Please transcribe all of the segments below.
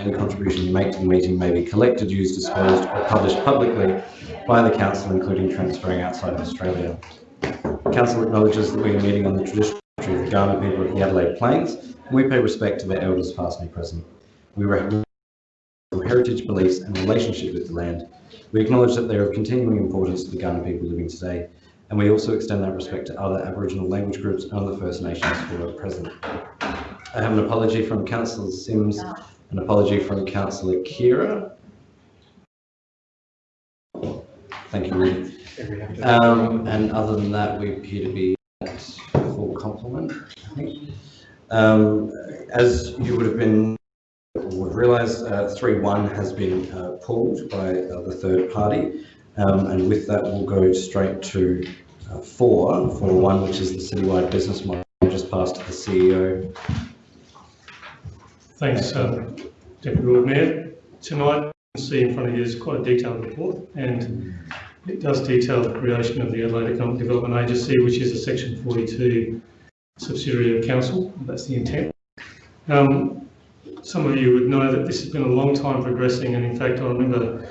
any contribution you make to the meeting may be collected, used, disclosed or published publicly by the Council, including transferring outside of Australia. The Council acknowledges that we are meeting on the traditional country of the Kaurna people of the Adelaide Plains, and we pay respect to their elders past and present. We recognise their heritage, beliefs and relationship with the land. We acknowledge that they are of continuing importance to the Kaurna people living today, and we also extend that respect to other Aboriginal language groups and other First Nations who are present. I have an apology from Councillor Simms, an apology from Councillor Khera. Thank you, Rudy. Um, and other than that, we appear to be at full complement, I think. Um, as you would have been would have realised, uh, 3-1 has been uh, pulled by uh, the third party. Um, and with that, we'll go straight to uh, 4, 4-1, which is the citywide business model. Just passed to the CEO. Thanks, um, Deputy Lord Mayor. Tonight, you can see in front of you is quite a detailed report, and it does detail the creation of the Adelaide Economic Development Agency, which is a Section 42 subsidiary of Council. That's the intent. Um, some of you would know that this has been a long time progressing, and in fact, I remember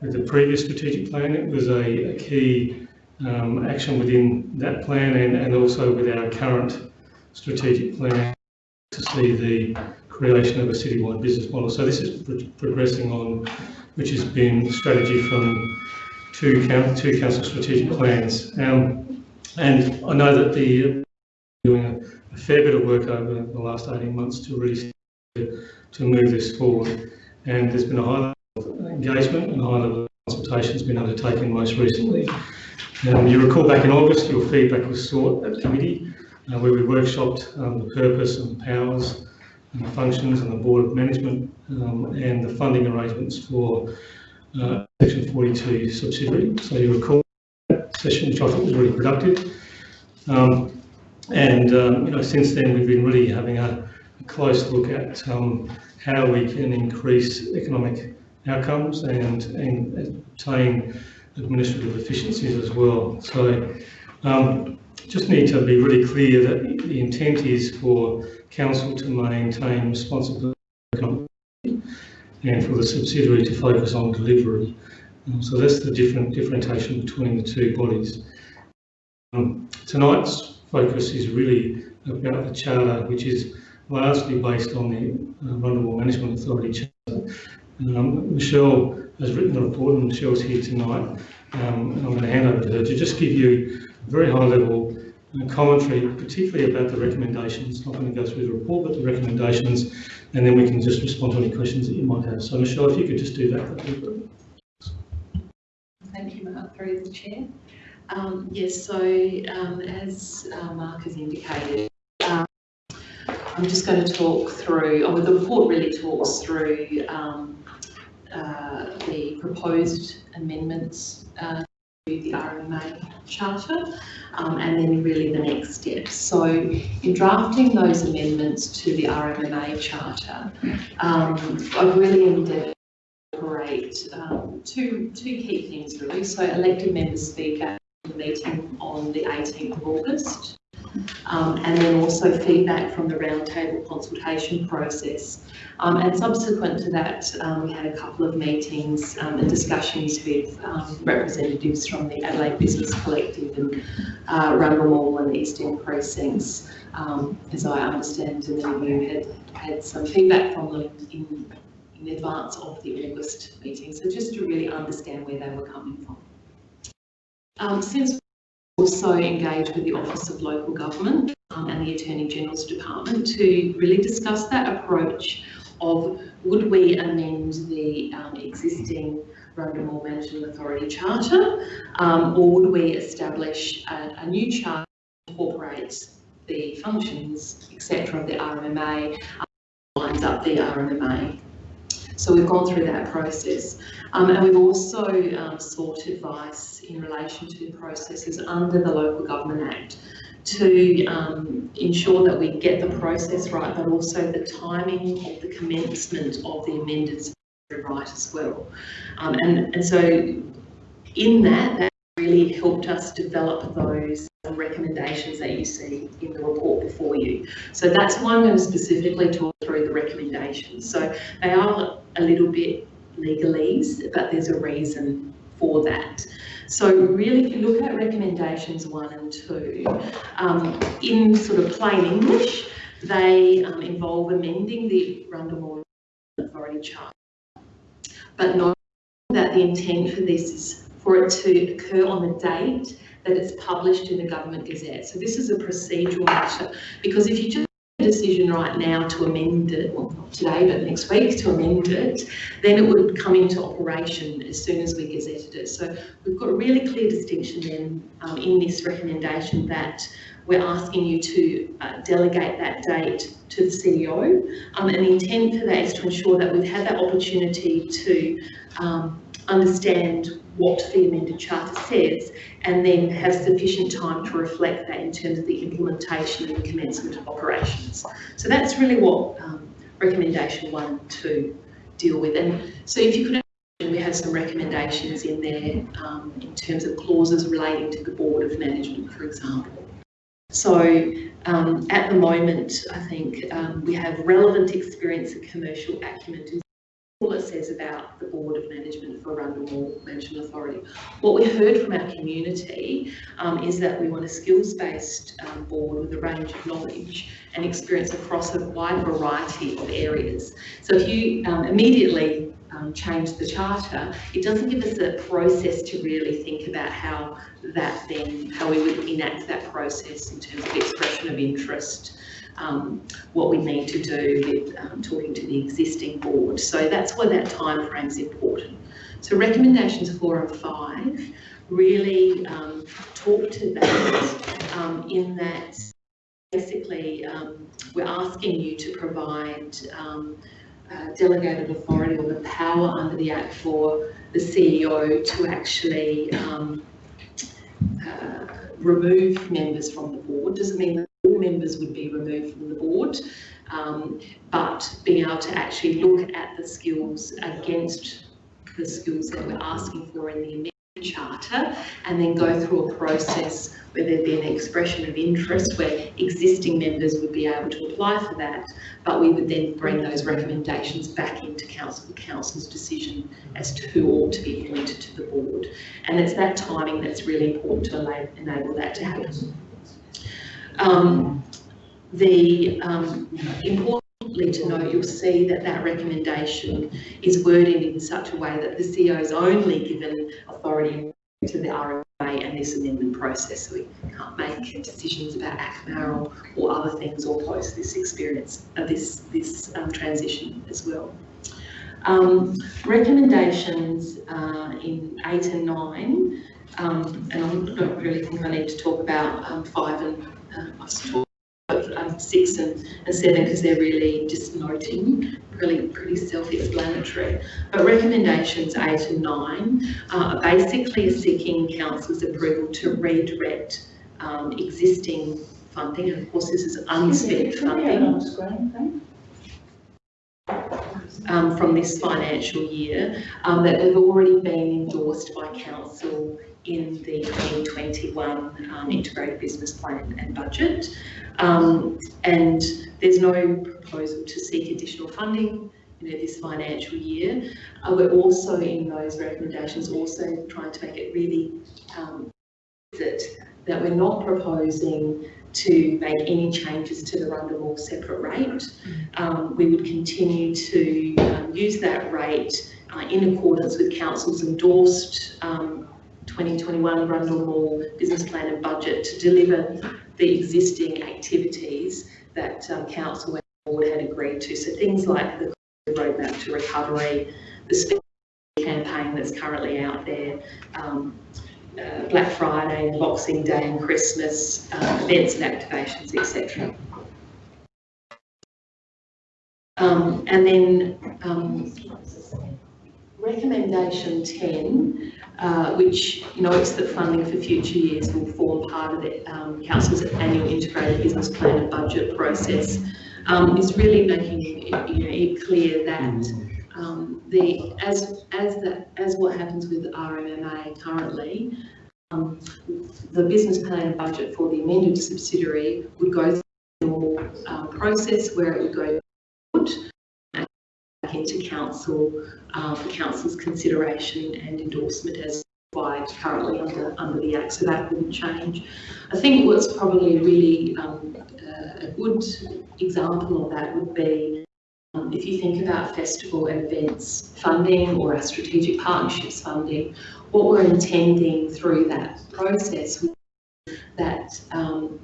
with the previous strategic plan, it was a, a key um, action within that plan and, and also with our current strategic plan to see the creation of a citywide business model. So this is pro progressing on, which has been strategy from two, council, two council strategic plans. Um, and I know that the doing a, a, fair bit of work over the last 18 months to really to move this forward. And there's been a high level of engagement and a high level of consultation has been undertaken most recently. Um, you recall back in August, your feedback was sought at committee, uh, where we workshopped um, the purpose and powers the functions and the board of management um, and the funding arrangements for uh, Section 42 subsidiary. So you recall that session, which I thought was really productive. Um, and um, you know, since then, we've been really having a, a close look at um, how we can increase economic outcomes and, and obtain administrative efficiencies as well. So um, just need to be really clear that the intent is for council to maintain responsibility and for the subsidiary to focus on delivery. Um, so that's the different differentiation between the two bodies. Um, tonight's focus is really about the charter, which is largely based on the uh, Rundle Management Authority charter. Um, Michelle has written the report and Michelle's here tonight. Um, I'm going to hand over to her to just give you a very high level commentary, particularly about the recommendations. Not going to go through the report, but the recommendations, and then we can just respond to any questions that you might have. So Michelle, if you could just do that, that would be. Thank you, Mark, through the chair. Um, yes, so um, as uh, Mark has indicated, um, I'm just going to talk through, oh, the report really talks through um, uh, the proposed amendments uh, the RMA Charter um, and then really the next steps. So in drafting those amendments to the RMMA Charter, um, I've really endeavoured to incorporate um, two, two key things really. So elected members speak at the meeting on the 18th of August um, and then also feedback from the roundtable consultation process. Um, and subsequent to that, um, we had a couple of meetings um, and discussions with um, representatives from the Adelaide Business Collective and uh, Mall and East End precincts. Um, as I understand, and then had had some feedback from them in, in advance of the August meeting. So just to really understand where they were coming from. since also engage with the Office of Local Government um, and the Attorney General's Department to really discuss that approach of would we amend the um, existing Rundle Mall Management Authority Charter um, or would we establish a, a new charter that incorporates the functions, etc. of the RMMA, um, lines up the RMMA. So we've gone through that process. Um, and we've also um, sought advice in relation to processes under the Local Government Act to um, ensure that we get the process right, but also the timing of the commencement of the amended right as well. Um, and, and so in that, that really helped us develop those recommendations that you see in the report before you. So that's why I'm going to specifically talk through the recommendations. So they are a little bit legalese, but there's a reason for that. So really, if you look at recommendations one and two, um, in sort of plain English, they um, involve amending the Rundle Authority Charter. But note that the intent for this is for it to occur on the date that it's published in the Government Gazette. So this is a procedural matter because if you just decision right now to amend it, well not today but next week to amend it, then it would come into operation as soon as we gazetted it. So we've got a really clear distinction then um, in this recommendation that we're asking you to uh, delegate that date to the CEO. Um, and the intent for that is to ensure that we've had that opportunity to um, understand what the amended charter says and then have sufficient time to reflect that in terms of the implementation and commencement of operations. So that's really what um, recommendation one two deal with. And so if you could we have some recommendations in there um, in terms of clauses relating to the board of management, for example. So um, at the moment, I think um, we have relevant experience and commercial acumen all it says about the Board of Management for Rundle Mall Management Authority. What we heard from our community um, is that we want a skills-based um, board with a range of knowledge and experience across a wide variety of areas. So if you um, immediately um, change the charter, it doesn't give us a process to really think about how that then, how we would enact that process in terms of expression of interest, um, what we need to do with um, talking to the existing board. So that's why that time frame is important. So recommendations four and five really um, talk to that um, in that basically um, we're asking you to provide um, uh, delegated authority or the power under the Act for the CEO to actually uh, remove members from the board. Doesn't mean that members would be removed from the board, um, but being able to actually look at the skills against the skills that we're asking for in the charter and then go through a process where there'd be an expression of interest where existing members would be able to apply for that, but we would then bring those recommendations back into council for council's decision as to who ought to be appointed to the board. And it's that timing that's really important to enable that to happen. Um, the um, importantly to note, you'll see that that recommendation is worded in such a way that the CEO is only given authority to the RMA and this amendment process. So we can't make decisions about ACMA or, or other things or post this experience, uh, this, this um, transition as well. Um, recommendations uh, in eight and nine, um, and I don't really think I need to talk about um, five and uh, I've talked about um, six and, and seven because they're really just noting, really pretty self-explanatory. But recommendations eight and nine uh, are basically seeking council's approval to redirect um, existing funding, and of course this is unspent funding. um, from this financial year um, that have already been endorsed by council in the 2021 um, integrated business plan and budget. Um, and there's no proposal to seek additional funding you know, this financial year. Uh, we're also in those recommendations also trying to make it really um, that, that we're not proposing to make any changes to the Rundle separate rate. Um, we would continue to um, use that rate uh, in accordance with council's endorsed um, 2021 Rundle Mall business plan and budget to deliver the existing activities that um, council and board had agreed to. So things like the roadmap to recovery, the campaign that's currently out there, um, uh, Black Friday and Boxing Day and Christmas uh, events and activations, etc. Um, and then um, recommendation 10, uh, which notes that funding for future years will form part of the um, Council's annual integrated business plan and budget process, um, is really making it, you know, it clear that um, the as as the as what happens with RMMA currently, um, the business plan and budget for the amended subsidiary would go through the normal um, process where it would go into council uh, for council's consideration and endorsement as required currently under, under the Act, so that wouldn't change. I think what's probably really um, uh, a good example of that would be um, if you think about festival events funding or our strategic partnerships funding, what we're intending through that process that um,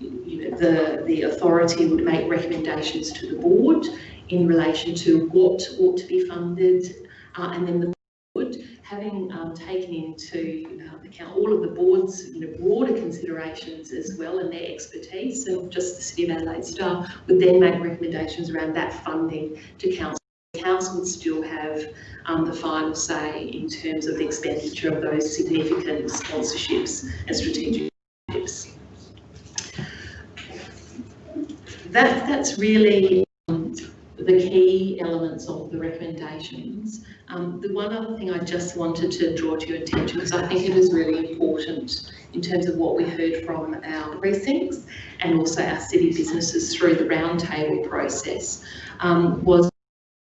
you know, the, the authority would make recommendations to the board in relation to what ought to be funded uh, and then the board having um, taken into uh, account all of the board's you know, broader considerations as well and their expertise and just the City of Adelaide staff would then make recommendations around that funding to council. Council would still have um, the final say in terms of the expenditure of those significant sponsorships and strategic. That, that's really the key elements of the recommendations. Um, the one other thing I just wanted to draw to your attention, because I think it is really important in terms of what we heard from our precincts and also our city businesses through the roundtable process, um, was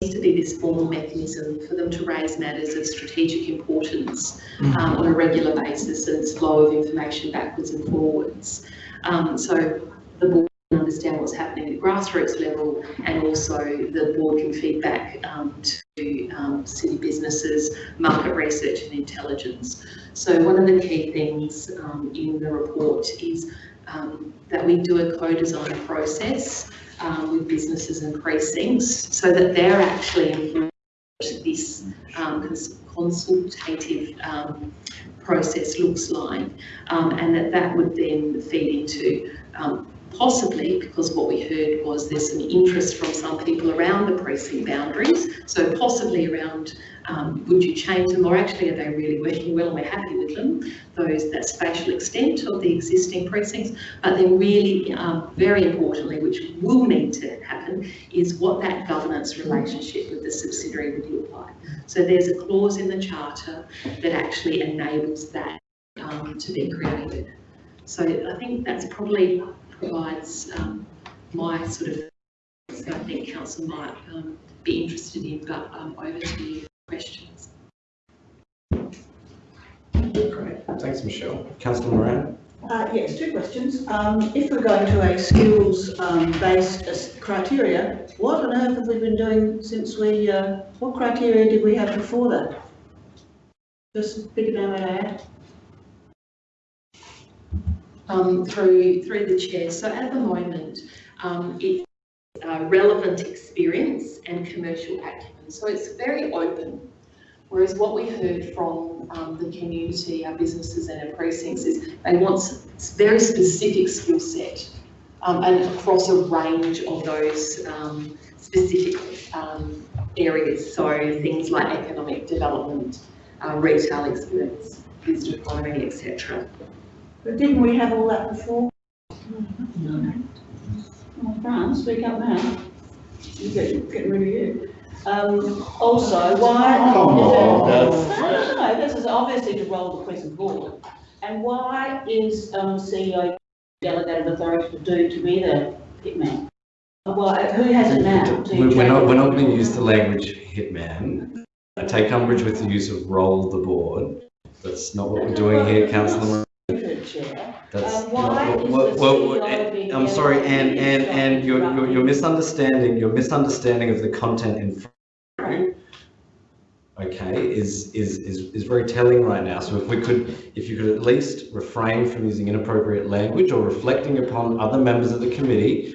to be this formal mechanism for them to raise matters of strategic importance um, on a regular basis and flow of information backwards and forwards. Um, so the board understand what's happening at grassroots level and also the board can feed back um, to um, city businesses, market research and intelligence. So one of the key things um, in the report is um, that we do a co-design process um, with businesses and precincts so that they're actually informed what this um, cons- consultative process looks like and that that would then feed into possibly because what we heard was there's some interest from some people around the precinct boundaries. So possibly around um, would you change them? Or actually are they really working well and we're happy with them those that spatial extent of the existing precincts. But then really um, very importantly which will need to happen is what that governance relationship with the subsidiary would look like. So there's a clause in the charter that actually enables that um, to be created. So I think that's probably provides um, my sort of so I think council might um, be interested in but um, over to you questions Great, thanks Michelle. Councillor Moran? Uh, yes, two questions. Um, if we're going to a skills um, based uh, criteria, what on earth have we been doing since we, uh, what criteria did we have before that? Just a bit about that. Um, through through the chair. So at the moment, um, it's uh, relevant experience and commercial acumen. So it's very open. Whereas what we heard from um, the community, our businesses and our precincts is they want very specific skill set um, and across a range of those um, specific um, areas. So things like economic development, uh, retail experience, visitor economy, etc. But didn't we have all that before? No. Well, Fran, speak up now. You get, getting rid of you. Um, also, why? Come on, No, Dad. no, no, this is obviously to roll the present board. And why is, um, CEO delegated authority to do, to be the hitman? Why, who has it now? To We're we're not, we're not going to use the language hitman. I take umbrage with the use of roll the board. That's not what we're doing here, councillor That's Um, why what- is what- the what- what- CEO being I'm sorry, and, and, and you're, you're, you're misunderstanding, your misunderstanding of the content in front of you, okay, is, is, is, is very telling right now. So if we could, if you could at least refrain from using inappropriate language or reflecting upon other members of the committee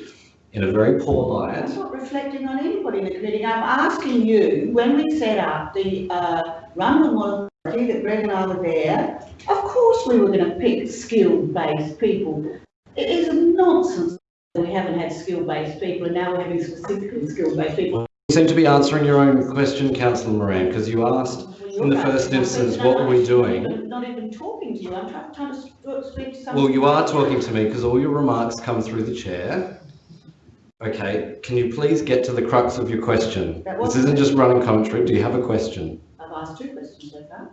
in a very poor light. I'm not reflecting on anybody in the committee. I'm asking you, when we set up the, uh, Rundle Authority, that Greg and I were there, of course we were gonna pick skill-based people. It is nonsense that we haven't had skill-based people and now we're having specifically skill-based people. You seem to be answering your own question, councillor Moran, because you asked, in the first instance, what were we doing? Not even talking to you. I'm trying, to sp- uh, speak to someone. well, you are talking to me because all your remarks come through the chair. Okay, can you please get to the crux of your question? This isn't just running commentary. Do you have a question? Asked two questions so far.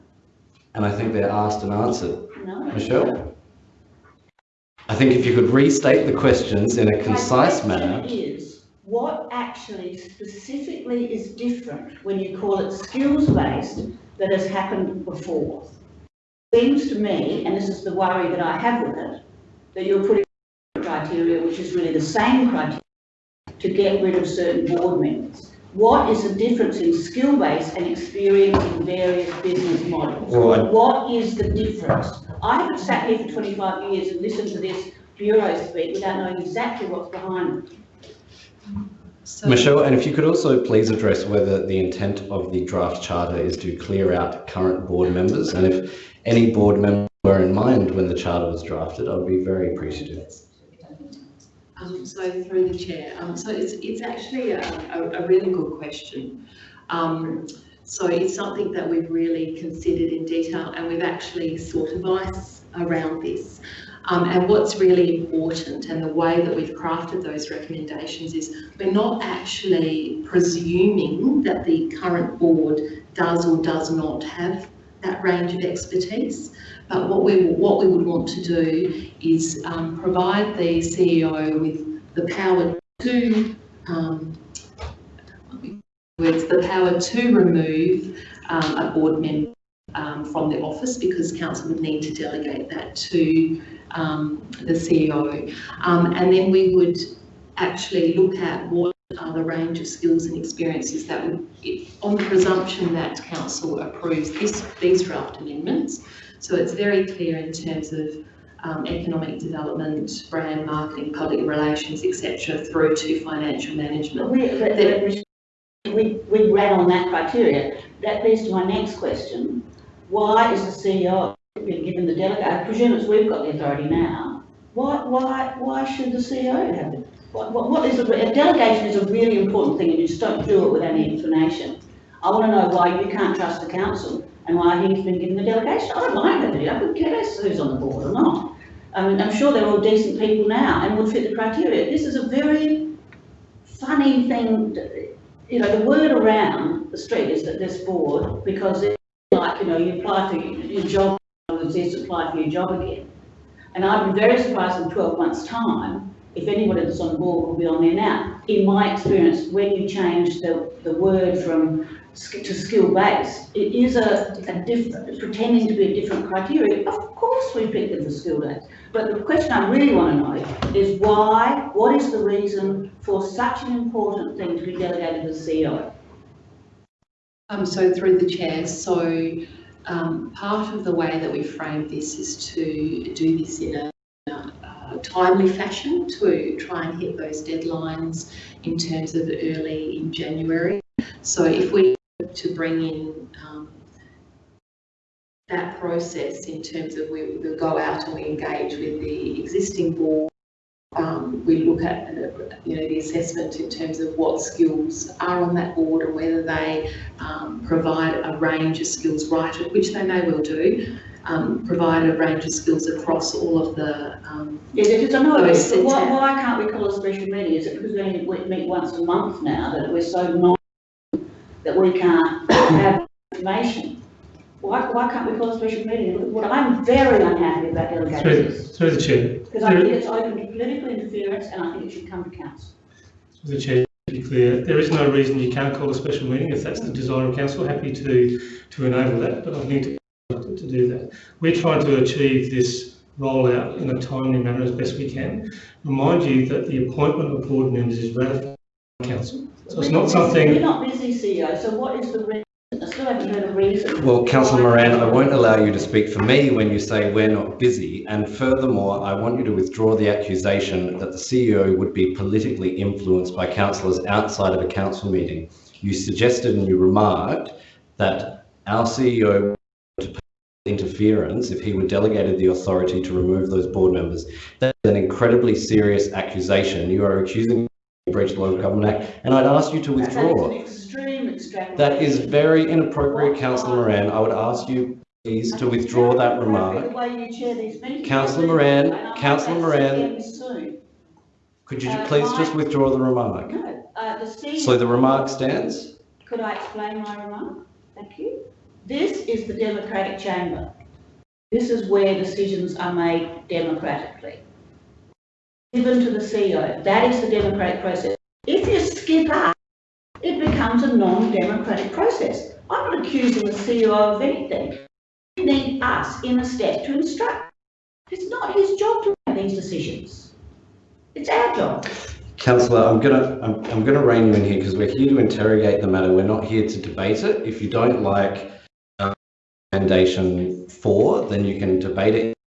And I think they're asked and answered. No, Michelle? I think if you could restate the questions in a concise manner. is, what actually specifically is different when you call it skills-based that has happened before? Seems to me, and this is the worry that I have with it, that you're putting criteria which is really the same criteria to get rid of certain board members. What is the difference in skill-based and experience in various business models? Well, I- What is the difference? I haven't sat here for twenty-five years and listened to this bureau speak without knowing exactly what's behind it. So- Michelle, and if you could also please address whether the intent of the draft charter is to clear out current board members, and if any board member were in mind when the charter was drafted, I would be very appreciative. Um, so through the chair, um, so it's, it's actually a, a, a really good question. Um, so it's something that we've really considered in detail and we've actually sought advice around this. Um, and what's really important and the way that we've crafted those recommendations is we're not actually presuming that the current board does or does not have that range of expertise. But what we, what we would want to do is um, provide the CEO with the power to, um, it's the power to remove um, a board member um, from the office because council would need to delegate that to um, the CEO. Um, and then we would actually look at what are the range of skills and experiences that would, on the presumption that council approves this, these draft amendments. So it's very clear in terms of um, economic development, brand marketing, public relations, etc., through to financial management. We, we, we ran on that criteria. That leads to my next question. Why is the CEO being given the delegate, I presume it's we've got the authority now. Why, why, why should the CEO have it? What, what, what is, the- a delegation is a really important thing and you just don't do it with any explanation. I want to know why you can't trust the council and why he's been given the delegation. I don't mind having it, I couldn't care less who's on the board or not. I mean, I'm sure they're all decent people now and would fit the criteria. This is a very funny thing, to- you know, the word around the street is that this board, because it's like, you know, you apply for your job, says apply for your job again. And I'd be very surprised in twelve months' time, if anybody that's on board will be on there now. In my experience, when you change the, the word from to skill-based, it is a, a different, pretending to be a different criteria. Of course we pick them for skill days. But the question I really want to know is why, what is the reason for such an important thing to be delegated to the CEO? Um, so through the chair, so um, part of the way that we framed this is to do this in a, uh, timely fashion to try and hit those deadlines in terms of early in January. So if we to bring in um, that process in terms of we, we go out and we engage with the existing board um, we look at, you know, the assessment in terms of what skills are on that board and whether they um, provide a range of skills right, which they may well do, um, provide a range of skills across all of the, um, Yeah, because I know, Those this, but why, why can't we call a special meeting? Is it because we only meet once a month now that we're so non, we can't have information? Why, why can't we call a special meeting? What I'm very unhappy about Through, delegations, through the chair, because I think it's open to political interference and I think it should come to council. through the chair, to be clear, there is no reason you can't call a special meeting if that's the desire of council. Happy to, to enable that, but I need to, to do that. We're trying to achieve this rollout in a timely manner as best we can. Remind you that the appointment of board members is ratified by council. So it's not We're something, not busy, CEO, so what is the reason? I still haven't heard a reason. Well, councillor Moran, I won't allow you to speak for me when you say we're not busy. And furthermore, I want you to withdraw the accusation that the CEO would be politically influenced by councillors outside of a council meeting. You suggested and you remarked that our CEO would interference if he were delegated the authority to remove those board members. That's an incredibly serious accusation. You are accusing me of breach of the Local Government Act, and I'd ask you to withdraw. an extreme extrapolation. That is very inappropriate, councillor Moran. I would ask you please to withdraw that remark. The way you chair these meetings. Councillor Moran, Councillor Moran. Could you Uh, please just withdraw the remark? No, uh, the. So the remark stands? Could I explain my remark? Thank you. This is the democratic chamber. This is where decisions are made democratically. Given to the CEO, that is the democratic process. If you skip up, it becomes a non-democratic process. I'm not accusing the CEO of anything. You need us in a step to instruct. It's not his job to make these decisions. It's our job. Councillor, I'm gonna, I'm, I'm gonna rein you in here because we're here to interrogate the matter. We're not here to debate it. If you don't like um, recommendation four, then you can debate it.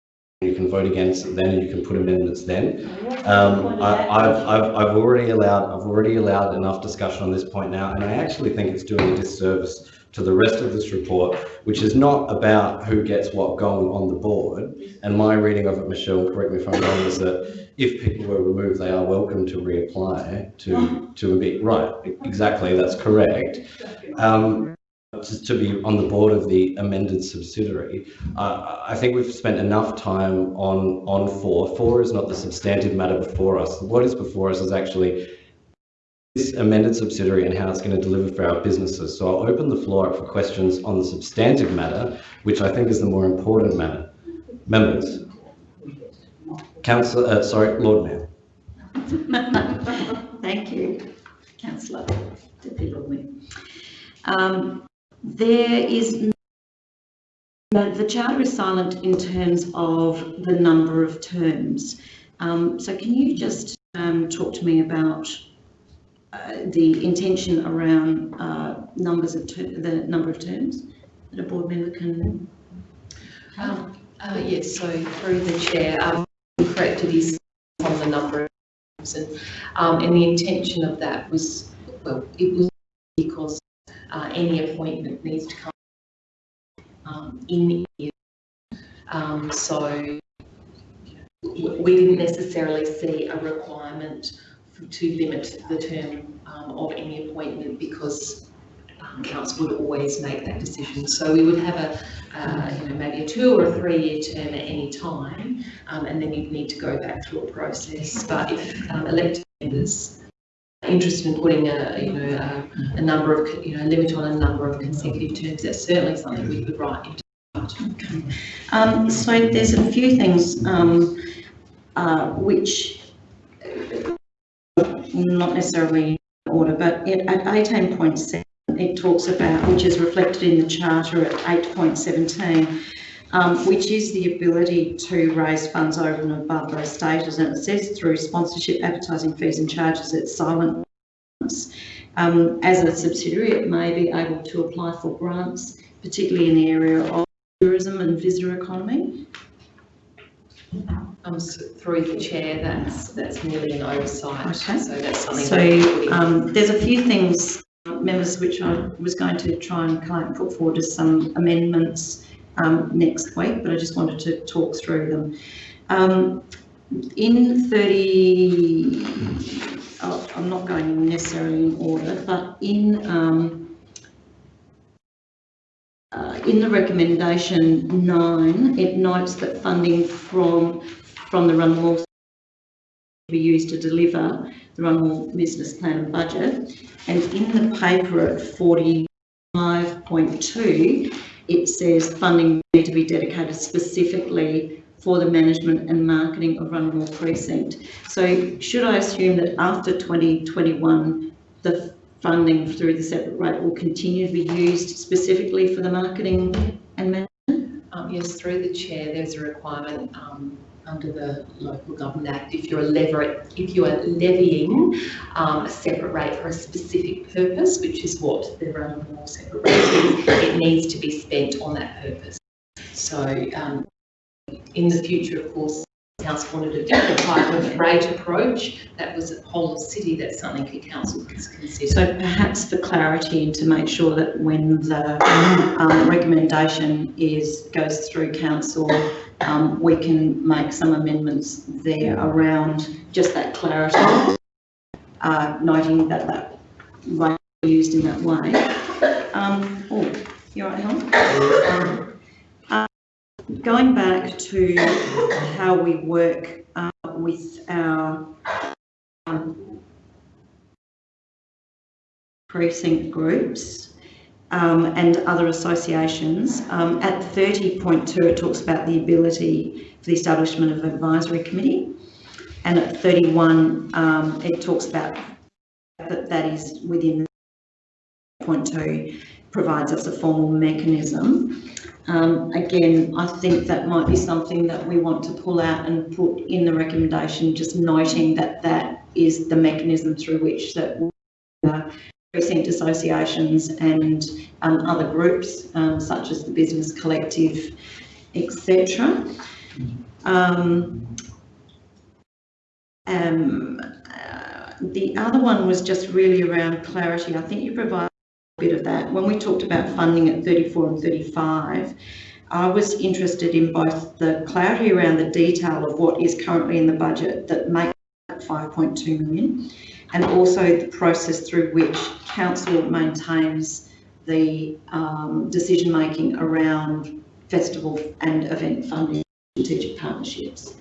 You can vote against then, and you can put amendments then. Um, I, I've, I've, I've already allowed, I've already allowed enough discussion on this point now, and I actually think it's doing a disservice to the rest of this report, which is not about who gets what going on the board. And my reading of it, Michelle, correct me if I'm wrong, is that if people were removed, they are welcome to reapply to, to be, right, exactly, that's correct. Um, to, to be on the board of the amended subsidiary. Uh, I think we've spent enough time on, on four. Four is not the substantive matter before us. What is before us is actually this amended subsidiary and how it's going to deliver for our businesses. So I'll open the floor up for questions on the substantive matter, which I think is the more important matter. Members. Councillor, uh, sorry, Lord Mayor. Thank you, councillor. Um, there is, no, the charter is silent in terms of the number of terms. Um, so can you just um, talk to me about uh, the intention around uh, numbers of the number of terms that a board member can? Um, uh, yes, so through the chair, um, correct, it is on the number of terms and, um, and the intention of that was, well, it was because, uh, any appointment needs to come, um, in year. Um, so we didn't necessarily see a requirement f- to limit the term, um, of any appointment because um, council would always make that decision. So we would have a, uh, you know, maybe a two or a three-year term at any time, um, and then you'd need to go back through a process. But if um, elected members interested in putting a, you know, a, a number of, you know, limit on a number of consecutive terms, that's certainly something we could write into. Okay. Um, so there's a few things, um, uh, which, not necessarily in order, but it, at eighteen point seven, it talks about, which is reflected in the charter at eight point seventeen, um, which is the ability to raise funds over and above those stated, and it says through sponsorship, advertising fees and charges, it's silent. Um, as a subsidiary, it may be able to apply for grants, particularly in the area of tourism and visitor economy. Um, s- through the chair, that's, that's merely an oversight, Okay. so that's something. So um, there's a few things, members, which I was going to try and kind of put forward as some amendments um, next week, but I just wanted to talk through them. Um, in 30, oh, I'm not going necessarily in order, but in um, uh, in the recommendation nine, it notes that funding from from the Rundle be used to deliver the Rundle Business Plan and Budget. And in the paper at 45.2, it says funding need to be dedicated specifically for the management and marketing of Rundle Precinct. So should I assume that after 2021, the funding through the separate rate will continue to be used specifically for the marketing and management? Um, yes, through the chair, there's a requirement, um, under the Local Government Act, if you're a lever, if you are levying, um, a separate rate for a specific purpose, which is what the Rundle Mall separate rate is, it needs to be spent on that purpose. So, um, in the future, of course, council wanted a different type of rate approach, that was a whole city, that's something that council can consider. So perhaps for clarity and to make sure that when the um, recommendation is, goes through council, um, we can make some amendments there around just that clarity, uh, noting that that rate used in that way. Um, oh, you all right, Helen? Going back to how we work uh, with our um, precinct groups. um, and other associations. Um, at 30.2, it talks about the ability for the establishment of an advisory committee. And at 31, um, it talks about that that is within point two, provides us a formal mechanism. Um, again, I think that might be something that we want to pull out and put in the recommendation, just noting that that is the mechanism through which that uh, precinct associations and um, other groups, um, such as the business collective, etc. Um, um, uh, the other one was just really around clarity. I think you provide bit of that. When we talked about funding at 34 and 35, I was interested in both the clarity around the detail of what is currently in the budget that makes up 5.2 million and also the process through which council maintains the um, decision making around festival and event funding strategic partnerships.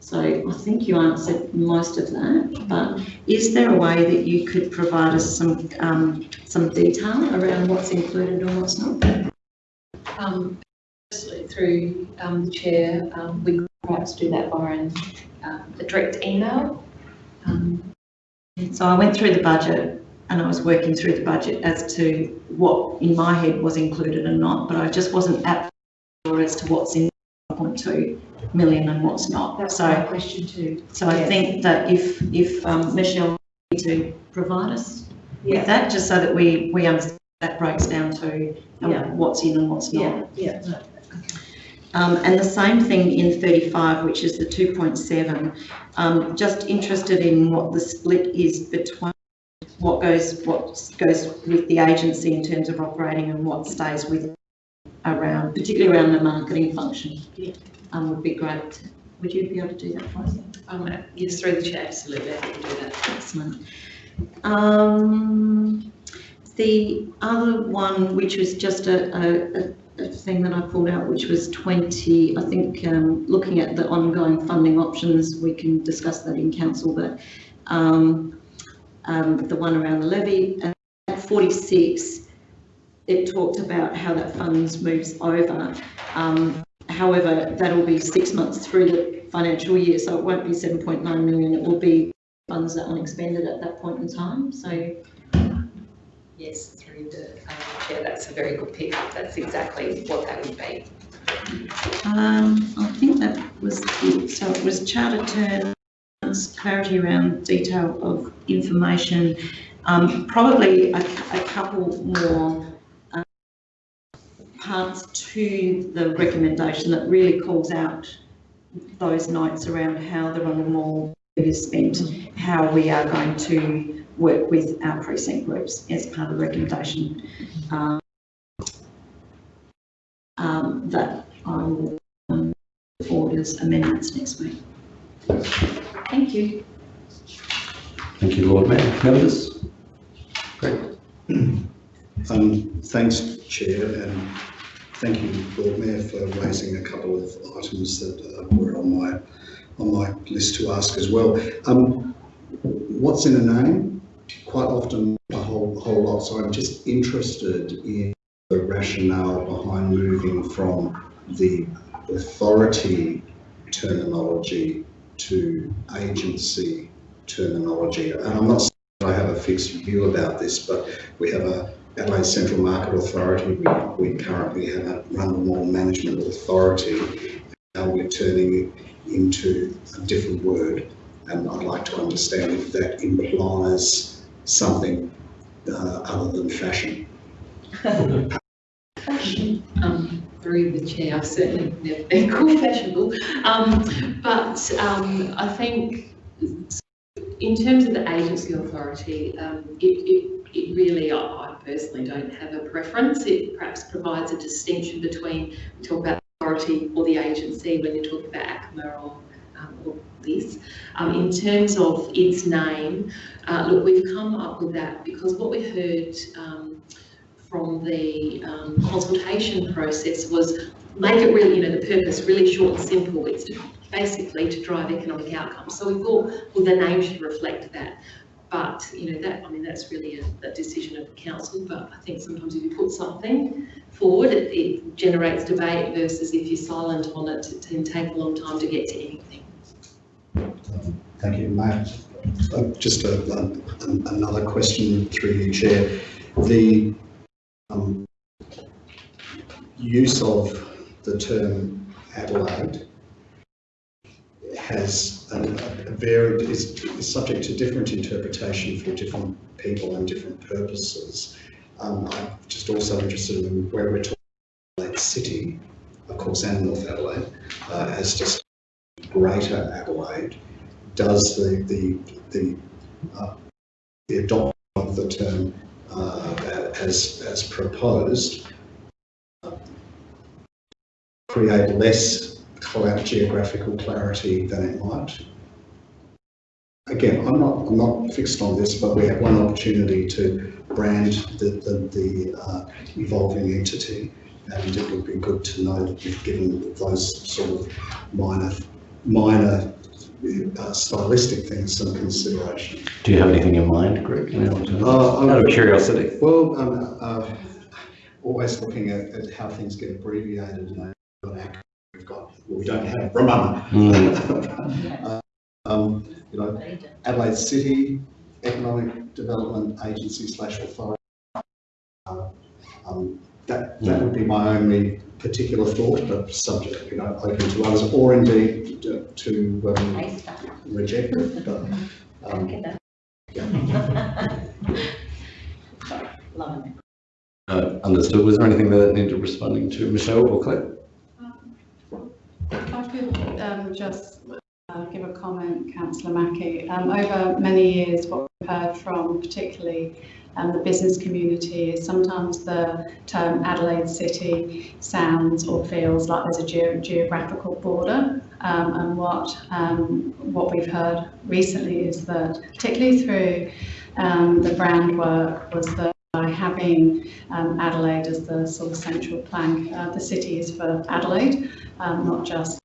So I think you answered most of that, but is there a way that you could provide us some, um, some detail around what's included and what's not? Um, firstly, through, um, the chair, um, we could perhaps do that via an, um, a direct email. Um, So I went through the budget and I was working through the budget as to what in my head was included and not, but I just wasn't at sure as to what's in 1.2 million and what's not. That's So my question too. So I think that if, if um, Michelle need to provide us Yeah. with that, just so that we, we understand that breaks down to um, Yeah. what's in and what's Yeah, not. yeah. Um, and the same thing in 35, which is the 2.7. Um, just interested in what the split is between what goes, what goes with the agency in terms of operating and what stays with around, particularly around the marketing function. Yeah. Um, would be great. Would you be able to do that for us? Um, yes, through the chair, absolutely, I can do that. Excellent. Um, the other one, which was just a, a, a- thing that I pulled out, which was 20, I think, um, looking at the ongoing funding options, we can discuss that in council, but um, um, the one around the levy, and at 46, it talked about how that funds moves over. Um, however, that'll be six months through the financial year, so it won't be 7.9 million, it will be funds that are unexpended at that point in time, so Yes, through the, um, chair, that's a very good pick. That's exactly what that would be. um, I think that was it. So it was charter terms, clarity around detail of information, um, probably a, a couple more parts to the recommendation that really calls out those notes around how the Rundle Mall is spent, how we are going to work with our precinct groups as part of the recommendation. Um, um, that I will um, forward as amendments next week. Thank you. Thank you, Lord Mayor. Members? Great. Um, thanks, Chair, and thank you, Lord Mayor, for raising a couple of items that uh, were on my on my list to ask as well. Um, what's in a name? Quite often, a whole whole lot. So I'm just interested in the rationale behind moving from the authority terminology to agency terminology. And I'm not saying I have a fixed view about this, but we have a Adelaide Central Market Authority. We, we currently have a Rundle Mall Management Authority. Now we're turning it into a different word. And I'd like to understand if that implies something uh, other than fashion. Um, through the chair, I've certainly never been called fashionable. Um, but, um, I think in terms of the agency authority, um, it, it, it really, I, I personally don't have a preference. It perhaps provides a distinction between, we talk about authority or the agency when you talk about ACMA or, um, or this. Um, in terms of its name, uh, look, we've come up with that because what we heard, um, from the um, consultation process was make it really, you know, the purpose really short and simple. It's basically to drive economic outcomes. So we thought, well, the name should reflect that. But, you know, that, I mean, that's really a, a decision of the council, but I think sometimes if you put something forward, it, it generates debate versus if you're silent on it, it can take a long time to get to anything. Thank you, Mayor. Uh, Just a, an- another question through you, Chair. The um, use of the term Adelaide has a a varied, is, is subject to different interpretation for different people and different purposes. Um, I'm just also interested in where we're talking Adelaide City, of course, and North Adelaide, uh, as just Greater Adelaide does the, the, the, uh, the adoption of the term, uh, as, as proposed, uh, create less geographical clarity than it might? Again, I'm not, I'm not fixed on this, but we have one opportunity to brand the, the, the uh, evolving entity. And it would be good to know that we've given those sort of minor, minor uh, stylistic things some consideration. Do you have anything in mind, Greg? you know, Uh, Out of curiosity. Well, um, uh, always looking at, at how things get abbreviated, you know, we've got ACC, we've got, well, we don't have Ramana. Mm. Um, you know, Adelaide City Economic Development Agency slash authority. Uh, Um, that, that would be my only particular thought, but subject, you know, open to others, or indeed to, to um, reject it, but, um, Loving it. Uh, Understood. Was there anything that needed responding to, Michelle or Claire? If I could um, just uh, give a comment, councillor Mackie. Um, Over many years, what we've heard from particularly um, the business community is sometimes the term Adelaide City sounds or feels like there's a geo- geographical border. Um, And what, um, what we've heard recently is that, particularly through um, the brand work, was that by having um, Adelaide as the sort of central plank, uh, the city is for Adelaide, um, not just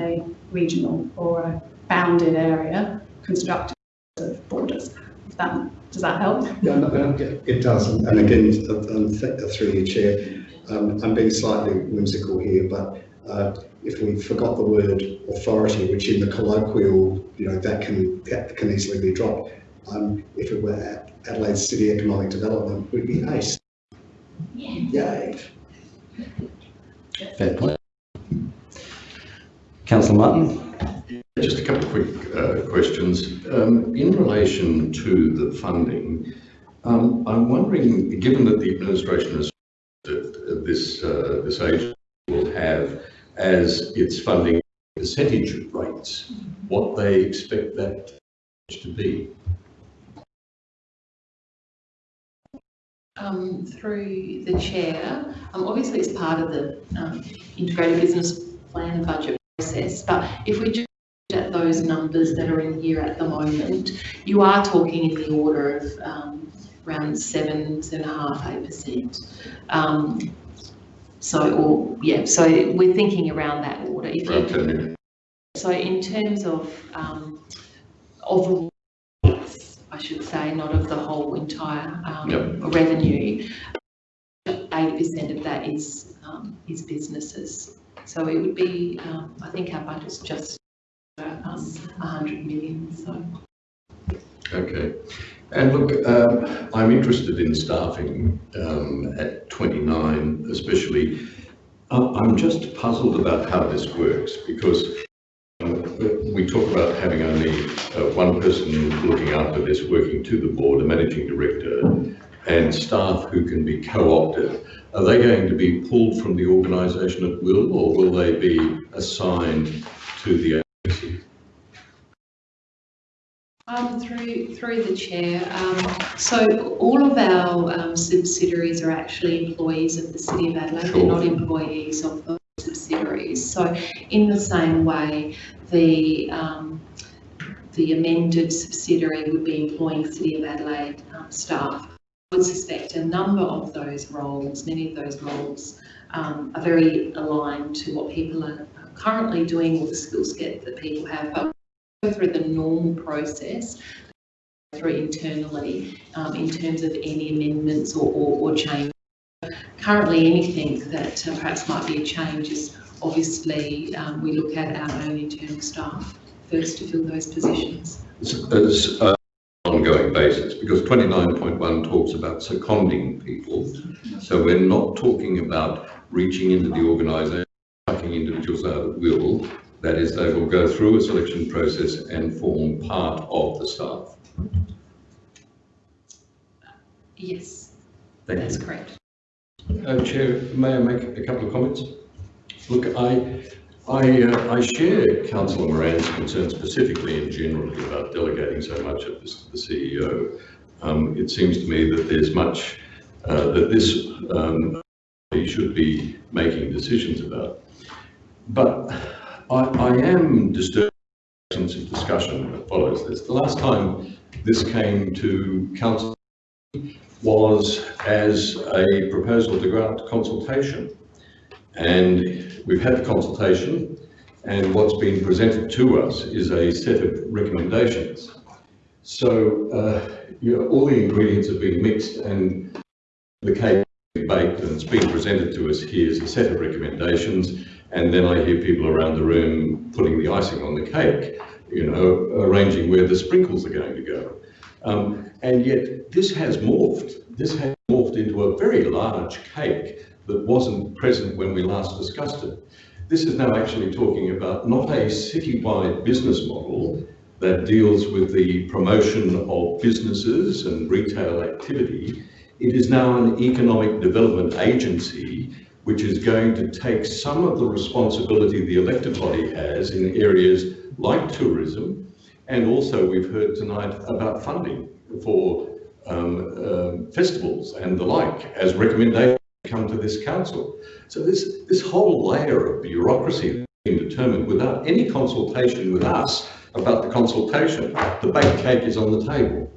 a regional or a bounded area constructed of borders. If that, does that help? Yeah, no, no, it does, and and again, um, th- through your chair, um, I'm being slightly whimsical here, but uh, if we forgot the word authority, which in the colloquial, you know, that can, that can easily be dropped. Um, if it were Adelaide City Economic Development, we'd be ace. Yay. Fair point. Councillor Martin? Just a couple of quick uh, questions. Um, In relation to the funding, um, I'm wondering, given that the administration has, that this, uh, this agency will have as its funding percentage rates, what they expect that to be? Um, through the chair, um, obviously it's part of the, um, integrated business plan and budget process, but if we just look at those numbers that are in here at the moment, you are talking in the order of, um, around seven, seven and a half, eight percent. Um, so, or, yeah, so we're thinking around that order. If you- Around 10 million. so in terms of, um, of rates, I should say, not of the whole entire, um, Yep. revenue, eighty percent of that is, um, is businesses. So it would be, um, I think our budget's just, um, hundred million, so. Okay. And look, um, I'm interested in staffing um, at 29 especially. I- I'm just puzzled about how this works because um, we talk about having only uh, one person looking after this, working to the board, a managing director, and staff who can be co-opted. Are they going to be pulled from the organisation at will or will they be assigned to the agency? Um, through, through the chair, um, so all of our um, subsidiaries are actually employees of the City of Adelaide, they're not employees of the subsidiaries. So in the same way, the, um, the amended subsidiary would be employing City of Adelaide um, staff. Would suspect a number of those roles, many of those roles, um, are very aligned to what people are currently doing or the skill set that people have, but go through the normal process through internally um, in terms of any amendments or, or, or change. Currently, anything that uh, perhaps might be a change is obviously um, we look at our own internal staff first to fill those positions. It's uh, ongoing basis because 29.1 talks about seconding people. So we're not talking about reaching into the organisation, plucking individuals out at will. That is, they will go through a selection process and form part of the staff. Yes, Thank that's you. correct. Uh, Chair, may I make a couple of comments? Look, I, I, uh, I share Councillor Moran's concern specifically and generally about delegating so much of this to the CEO. Um, it seems to me that there's much uh, that this um, should be making decisions about. But I, I am disturbed by the of discussion that follows this. The last time this came to council was as a proposal to grant consultation. And we've had the consultation, and what's been presented to us is a set of recommendations. So, uh, you know, all the ingredients have been mixed and the cake baked and it's been presented to us here as a set of recommendations. And then I hear people around the room putting the icing on the cake, you know, arranging where the sprinkles are going to go. Um, and yet this has morphed. This has morphed into a very large cake that wasn't present when we last discussed it. This is now actually talking about not a citywide business model that deals with the promotion of businesses and retail activity. It is now an economic development agency which is going to take some of the responsibility the elected body has in areas like tourism, and also we've heard tonight about funding for um, um, festivals and the like as recommendations come to this council. So this, this whole layer of bureaucracy being determined without any consultation with us about the consultation, the baked cake is on the table.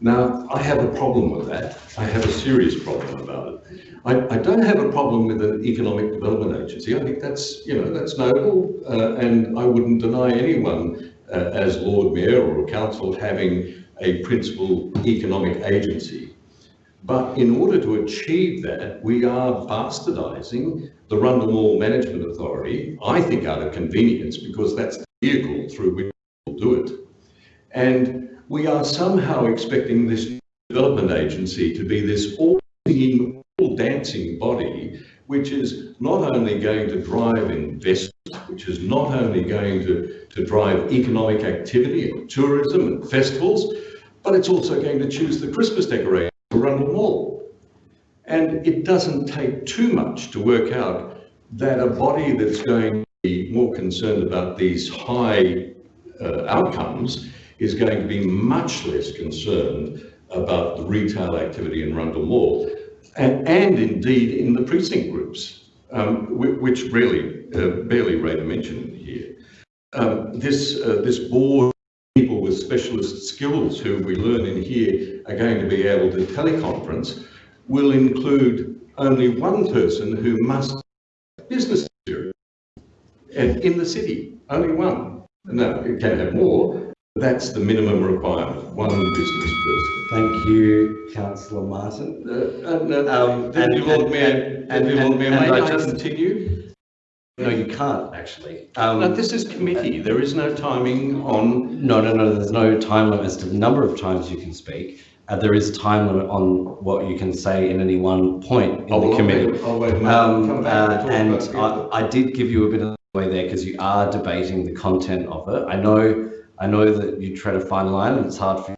Now, I have a problem with that. I have a serious problem about it. I, I don't have a problem with an economic development agency. I think that's, you know, that's noble, uh, and I wouldn't deny anyone uh, as Lord Mayor or a council having a principal economic agency. But in order to achieve that, we are bastardising the Rundle Mall Management Authority, I think out of convenience, because that's the vehicle through which we'll do it. And we are somehow expecting this development agency to be this all-singing, all-dancing body, which is not only going to drive investment, which is not only going to, to drive economic activity and tourism and festivals, but it's also going to choose the Christmas Mall. And it doesn't take too much to work out that a body that's going to be more concerned about these high uh, outcomes is going to be much less concerned about the retail activity in Rundle Mall, and, and indeed in the precinct groups, um, which really uh, barely rate a mention here. Um, this, uh, this board, of people with specialist skills who we learn in here are going to be able to teleconference, will include only one person who must have business experience and in the city, only one. No, it can have more. That's the minimum requirement, one business person. Thank you, councillor Martin. Uh, and, uh, Um, Deputy and- Lord and- Mayor, and- Deputy Lord and- and may I I just- continue? No, you can't, actually. Um, No, this is committee, there is no timing on, No, no, no, there's no time limit as to the number of times you can speak. Uh, there is time limit on what you can say in any one point in Oh, the I'll committee. wait- I'll wait a minute, I'll Um, come back uh, and talk and about the- I, I did give you a bit of way there because you are debating the content of it. I know, I know that you tread a fine line and it's hard for you,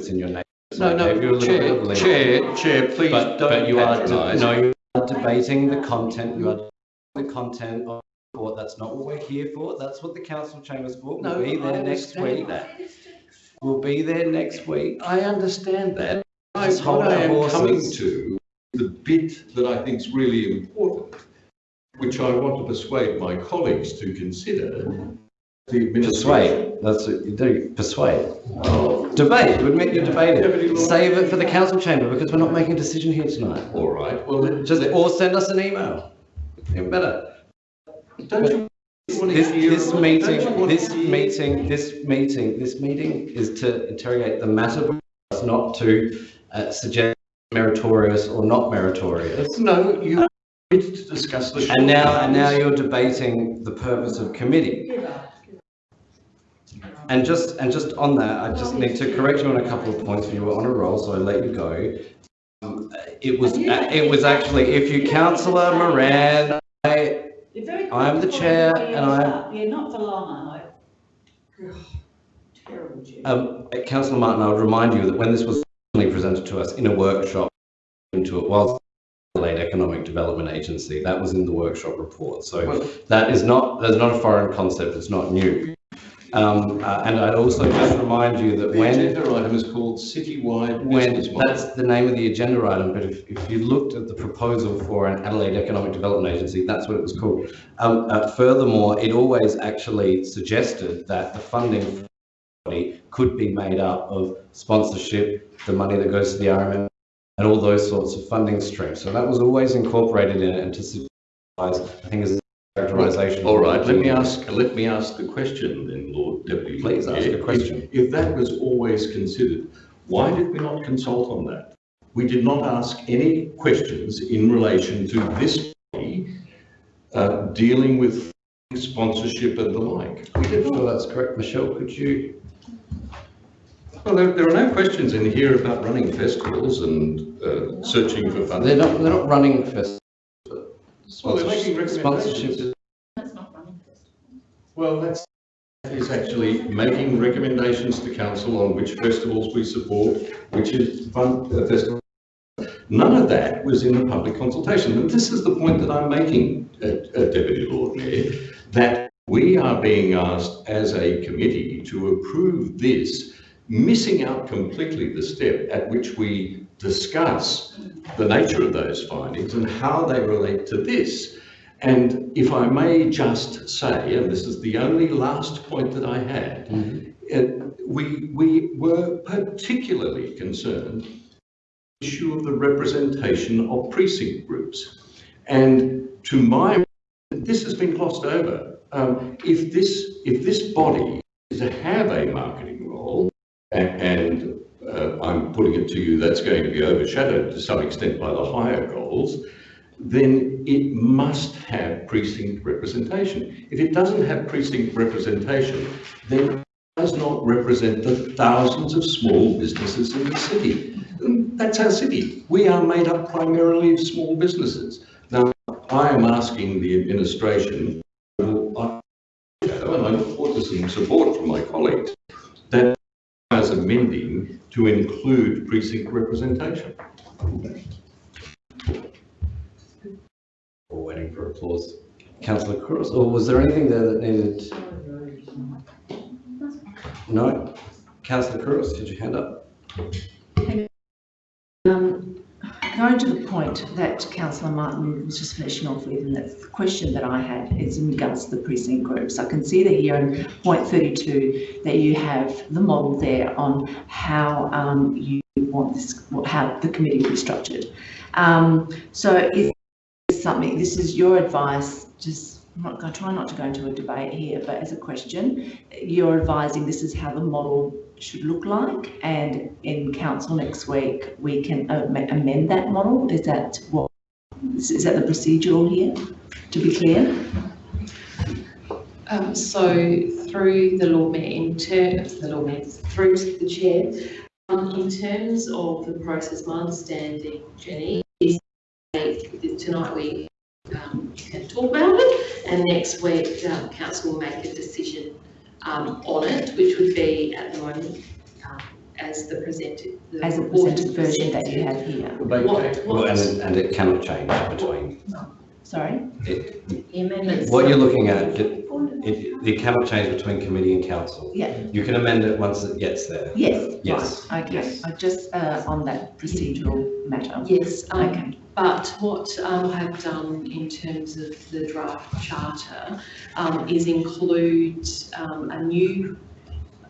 it's in your name. So no, I gave you a no, little bit of Chair, leeway. Chair, Chair, please But, don't but you are, patronise. no, you are debating the content, you are debating the content of the report. That's not what we're here for. That's what the council chamber's for. No, We'll be I there next week. that. We'll be there next week. I understand that. I, Just hold what I am coming to, the bit that I think is really important, which I want to persuade my colleagues to consider, the. Persuade, that's what you do, persuade. Oh, Debate, we admit you're debating. Save it for the council chamber because we're not making a decision here tonight. all right, well, Just, or send us an email. Even better. don't you This, this meeting, don't you wanna this meeting, this meeting, this meeting is to interrogate the matter, before us, not to uh, suggest meritorious or not meritorious. No, you need to discuss the. And now, and now you're debating the purpose of committee. And just, and just on that, I just need to correct you on a couple of points, you were on a roll, so I let you go. Um, It was, it was actually, if you councillor Moran, I, You're very I'm the comfortable chair everybody and I'm- up. Yeah, not for long, I hope. Terrible chair. Um, councillor Martin, I would remind you that when this was originally presented to us in a workshop, into it was Adelaide Economic Development Agency, that was in the workshop report. So Well- that is not, that's not a foreign concept, it's not new. Um, uh, and I'd also just remind you that The when, the agenda item is called citywide when, that's the name of the agenda item, but if, if you looked at the proposal for an Adelaide Economic Development Agency, that's what it was called. Um, uh, furthermore, it always actually suggested that the funding could be made up of sponsorship, the money that goes to the RMM, and all those sorts of funding streams. So that was always incorporated in it and to I think, as a characterisation. All right, let me ask, let me ask the question then, Lord Deputy. Please ask a question. If if that was always considered, why did we not consult on that? We did not ask any questions in relation to this body uh, dealing with sponsorship and the like. We did not. Sure, that's correct. Michelle, could you? Well, there, there are no questions in here about running festivals and uh, searching for They're not, they're not running festivals. Well, they're making Sponsorship recommendations. is Well, that's, that is actually making recommendations to council on which festivals we support, which is fund, uh, festival. None of that was in the public consultation, and this is the point that I'm making, uh, uh, Deputy Lord Mayor, that we are being asked as a committee to approve this, missing out completely the step at which we discuss the nature of those findings and how they relate to this. And if I may just say, and this is the only last point that I had, uh, we, we were particularly concerned the issue of the representation of precinct groups. And to my, this has been glossed over. Um, if this, if this body is to have a marketing role, and, and uh, I'm putting it to you, that's going to be overshadowed to some extent by the higher goals, then it must have precinct representation. If it doesn't have precinct representation, then it does not represent the thousands of small businesses in the city. And That's our city. We are made up primarily of small businesses. Now, I am asking the administration, and I look forward to some support from my colleagues, that as amending to include precinct representation. We're waiting for applause. Councillor Couros, or was there anything there that needed? No? Councillor Couros, did you hand up? Going to the point that councillor Martin was just finishing off with, and that's the question that I had is in regards to the precinct groups. I can see that here in point 32 that you have the model there on how um, you want this, how the committee will be structured. Um, So is something, this is your advice, just, I'm not going to try not to go into a debate here, but as a question, you're advising this is how the model should look like, and in council next week, we can amend that model? Is that what, is that the procedural here, to be clear? Um, so through the Lord Mayor, in terms, the Lord Mayor, through to the Chair, um, in terms of the process, my understanding, Jenny, is tonight we, um, can talk about it, and next week, um, council will make a decision, um, on it, which would be at the moment, um, as the presented. the As a report presented is version that you have here? What, Well, and, and it cannot change between, Sorry? it, the amendments. what you're looking at, it, it, it cannot change between committee and council. Yeah, You can amend it once it gets there. yes, Yes, right, okay. yes. I Just uh, on that procedural matter. Yes, um, Okay, But what um, I've done in terms of the draft charter um, is include um, a new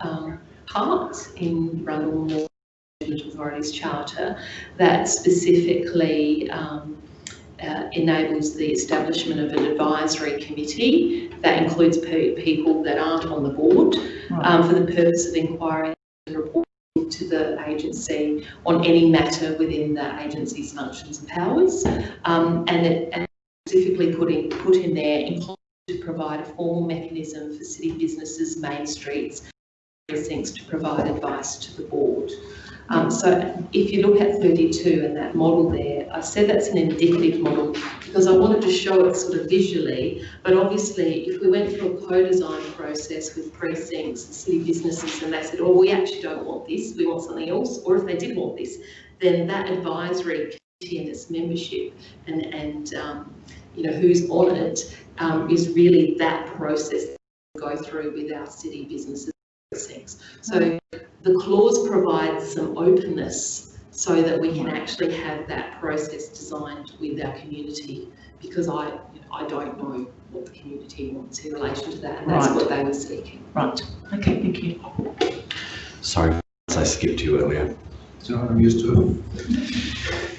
um, part in Rundle Mall Authority's charter that specifically um, uh, enables the establishment of an advisory committee that includes pe- people that aren't on the board um, for the purpose of inquiring and reporting to the agency on any matter within the agency's functions and powers. Um, and it and specifically put in, put in there to provide a formal mechanism for city businesses, main streets, precincts to provide advice to the board. Um, so if you look at 32 and that model there, I said that's an indicative model because I wanted to show it sort of visually, but obviously if we went through a co-design process with precincts city businesses and they said, oh, we actually don't want this, we want something else, or if they did want this, then that advisory committee and its membership and, and um, you know, who's on it um, is really that process that we go through with our city businesses precincts. So the clause provides some openness so that we can actually have that process designed with our community because I, I don't know what the community wants in relation to that and that's Right. what they were seeking. Right, okay, thank you. Sorry, I skipped you earlier. So I'm used to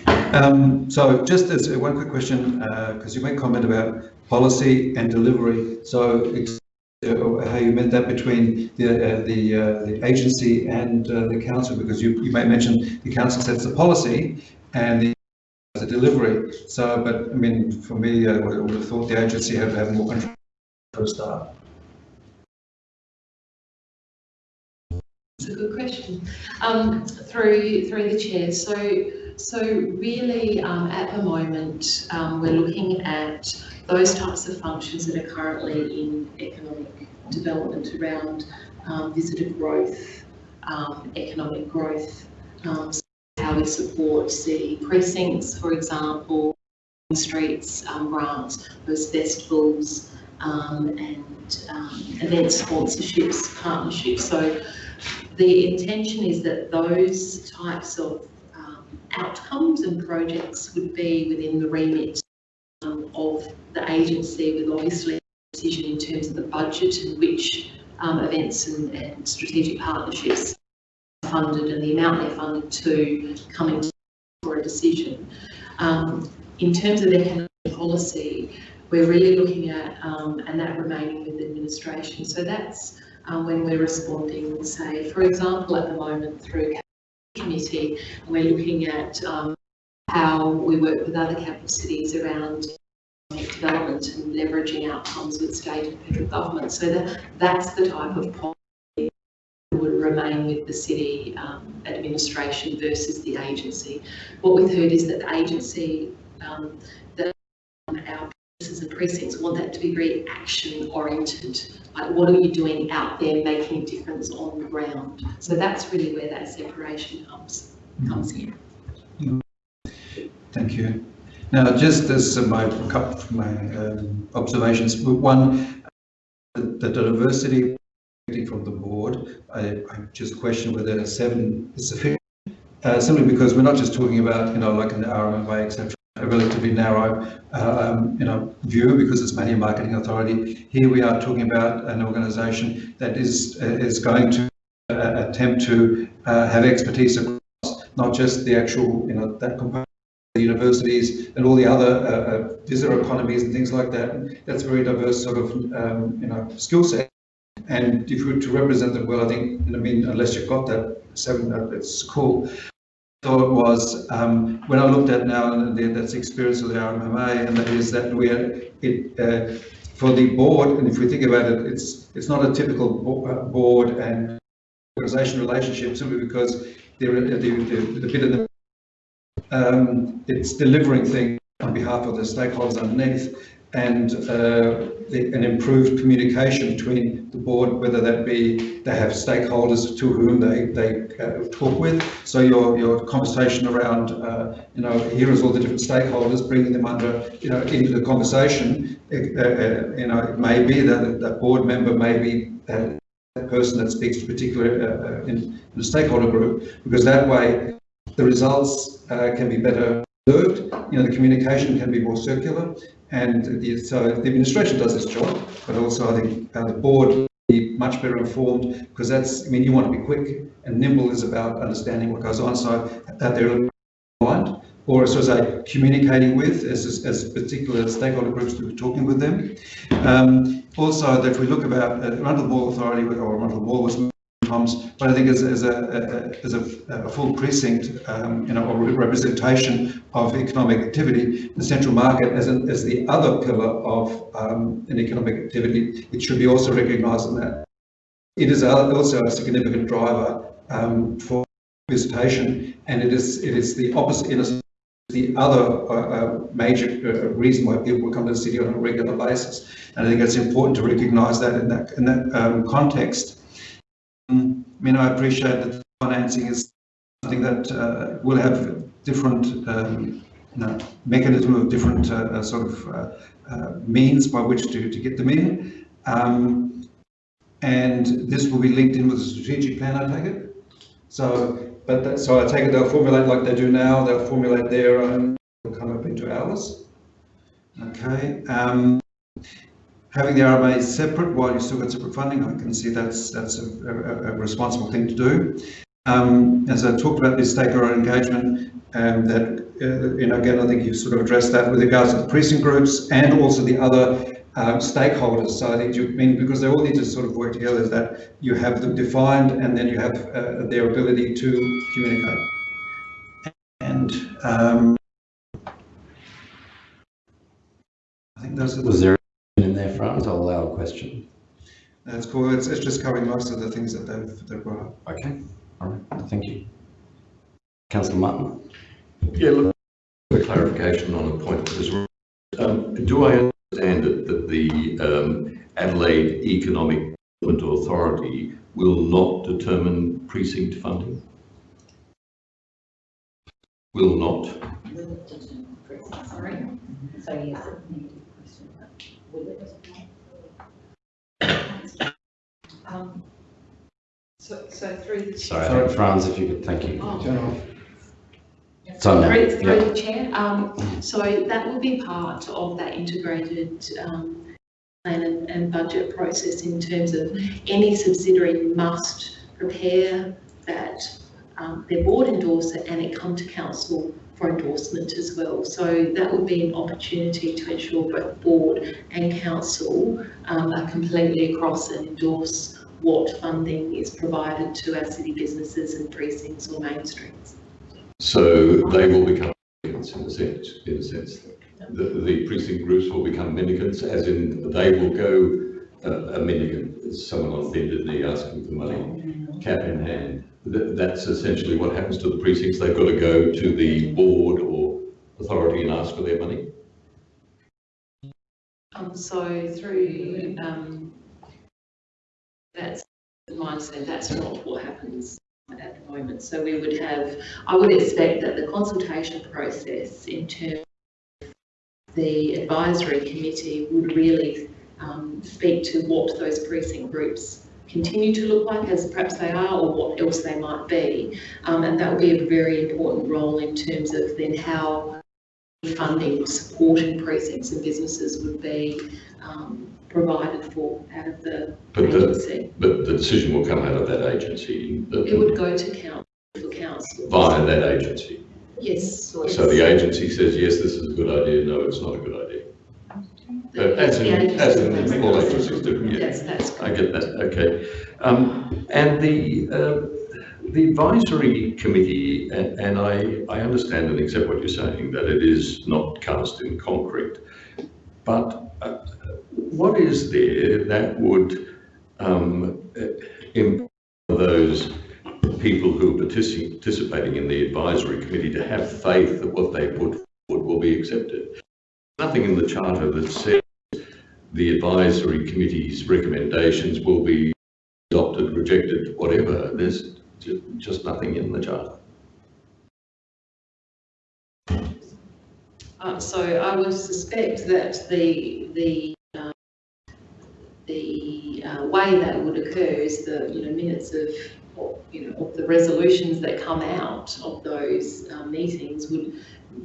it. Um, so just as one quick question, because you made comment about policy and delivery. So ex- uh, how you meant that between the uh, the, uh, the agency and uh, the council, because you, you may mention the council sets the policy and the the delivery. So, but I mean, for me, I would have thought the agency had to have more control for a start. It's a good question. Um, through through the chair, so so really um, at the moment um, we're looking at those types of functions that are currently in economic development around um, visitor growth, um, economic growth, um, so how we support city precincts, for example, streets um, grants, those festivals um, and um, event sponsorships, partnerships. So the intention is that those types of um, outcomes and projects would be within the remit um, of the agency with obviously decision in terms of the budget and which um, events and, and strategic partnerships are funded and the amount they're funded to coming for a decision. Um, in terms of economic policy, we're really looking at, um, and that remaining with administration. So that's um, when we're responding, say, for example, at the moment through committee, and we're looking at um, how we work with other capital cities around development and leveraging outcomes with state and federal government. So that, that's the type of policy that would remain with the city um, administration versus the agency. What we've heard is that the agency, um, that our and precincts want that to be very action oriented. Like what are you doing out there making a difference on the ground? So that's really where that separation comes, comes in. Thank you. Now, just as my, my um, observations, one, the the diversity from the board, I, I just question whether seven is sufficient. Uh, simply because we're not just talking about, you know, like an RMA, et cetera, a relatively narrow, uh, um, you know, view because it's mainly a Marketing Authority. Here we are talking about an organisation that is, uh, is going to uh, attempt to have expertise across not just the actual, you know, that component the universities and all the other visitor economies and things like that. That's a very diverse sort of, um, you know, skill set. And if you were to represent them well, I think, I mean, unless you've got that seven, it's cool. Thought was um, when I looked at now and the, that's experience of the RMMA, and that is that we're it uh, for the board. And if we think about it, it's it's not a typical uh, board and organisation relationship simply because they're the, the, the bit of the um, it's delivering things on behalf of the stakeholders underneath and uh, the, an improved communication between the board, whether that be they have stakeholders to whom they, they uh, talk with. So your, your conversation around, uh, you know, here is all the different stakeholders, bringing them under, you know, into the conversation. Uh, uh, you know, it may be that that board member may be that person that speaks to a particular uh, in, in the stakeholder group, because that way the results can be better observed, you know, the communication can be more circular, and the, so the administration does its job, but also I think uh, the board be much better informed, because that's, I mean, you want to be quick, and nimble is about understanding what goes on, so that they're aligned, or as I say, communicating with as, as particular stakeholder groups to be talking with them. Um, also, that we look about uh, Arundel Mall Authority or Arundel Mall was but I think as, as, a, as a, a full precinct, um, you know, or representation of economic activity, the central market as, as the other pillar of um, an economic activity, it should be also recognised in that. It is also a significant driver um, for visitation, and it is it is the opposite. It is the other uh, uh, major uh, reason why people come to the city on a regular basis, and I think it's important to recognise that in that in that um, context. Um, I mean, I appreciate that financing is something that uh, will have different um, you know, mechanism of different uh, sort of means by which to, to get them in. Um, and this will be linked in with the strategic plan, I take it. So, but that, so I take it they'll formulate like they do now. They'll formulate their own. They'll come up into ours. Okay. Um, having the RMA separate while you still got separate funding, I can see that's that's a, a, a responsible thing to do. Um, as I talked about this stakeholder engagement, um, that uh, you know again I think you've sort of addressed that with regards to the precinct groups and also the other uh, stakeholders. So I think you mean because they all need to sort of work together is that you have them defined and then you have uh, their ability to communicate. And um, I think those are Was there in there, Franz? I'll allow a question. That's cool. It's, it's just covering most of the things that they've, they've brought up. Okay, all right, thank you. Councillor Martin. Yeah, look, a clarification on a point that was um, do I understand it that the um, Adelaide Economic Development Authority will not determine precinct funding? Will not? Sorry. So yes, Um, So, so through the. Sorry, I think Franz, if you could, thank you. Oh. It's on now. Through, through Yeah. the chair, um, so that will be part of that integrated, um, plan and, and budget process in terms of any subsidiary must prepare that, um, their board endorse it and it come to council for endorsement as well. So that would be an opportunity to ensure both board and council, um, are completely across and endorse what funding is provided to our city businesses and precincts or mainstreams. So they will become mendicants in a sense, in a sense. The, the precinct groups will become mendicants, as in they will go uh, a mendicant, someone on the bended knee asking for money, cap in hand. That, that's essentially what happens to the precincts. They've got to go to the board or authority and ask for their money. Um, so through, um, that's, that's not what happens at the moment. So we would have, I would expect that the consultation process in terms of the advisory committee would really um, speak to what those precinct groups continue to look like as perhaps they are or what else they might be. Um, and that would be a very important role in terms of then how funding supporting precincts and businesses would be um, provided for out of the But the, agency. but the decision will come out of that agency. the- It would go to council for council. Via that agency. Yes. So the agency says, yes, this is a good idea, no, it's not a good idea. Uh, As in, as in all agencies do, yeah. Yes, that's I get that, okay. Um, and the, uh, the advisory committee, and, and I, I understand and accept what you're saying, that it is not cast in concrete. But uh, what is there that would um, uh, empower those people who are partici- participating in the advisory committee to have faith that what they put forward will be accepted? Nothing in the charter that says the advisory committee's recommendations will be adopted, rejected, whatever. There's just nothing in the charter. Uh, so I would suspect that the, the, uh, the uh, way that would occur is the, you know, minutes of, you know, of the resolutions that come out of those uh, meetings would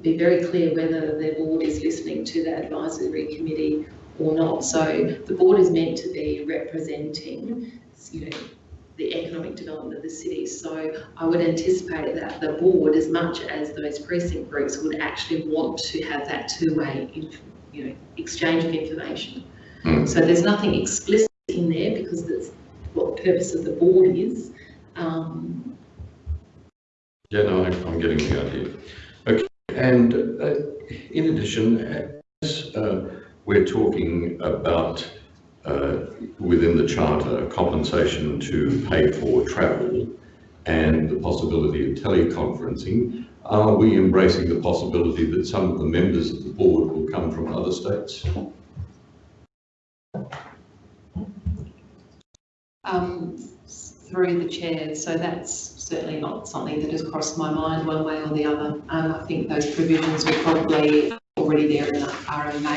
be very clear whether the board is listening to that advisory committee or not. So the board is meant to be representing, you know, the economic development of the city. So I would anticipate that the board, as much as those precinct groups, would actually want to have that two-way, you know, exchange of information. Hmm. So there's nothing explicit in there because that's what the purpose of the board is. Um, Yeah, no, I'm getting the idea. Okay, and uh, in addition, as uh, we're talking about uh, within the charter, compensation to pay for travel and the possibility of teleconferencing, are we embracing the possibility that some of the members of the board will come from other states? um, through the chair, so that's certainly not something that has crossed my mind one way or the other. Um, I think those provisions were probably already there in the RMA.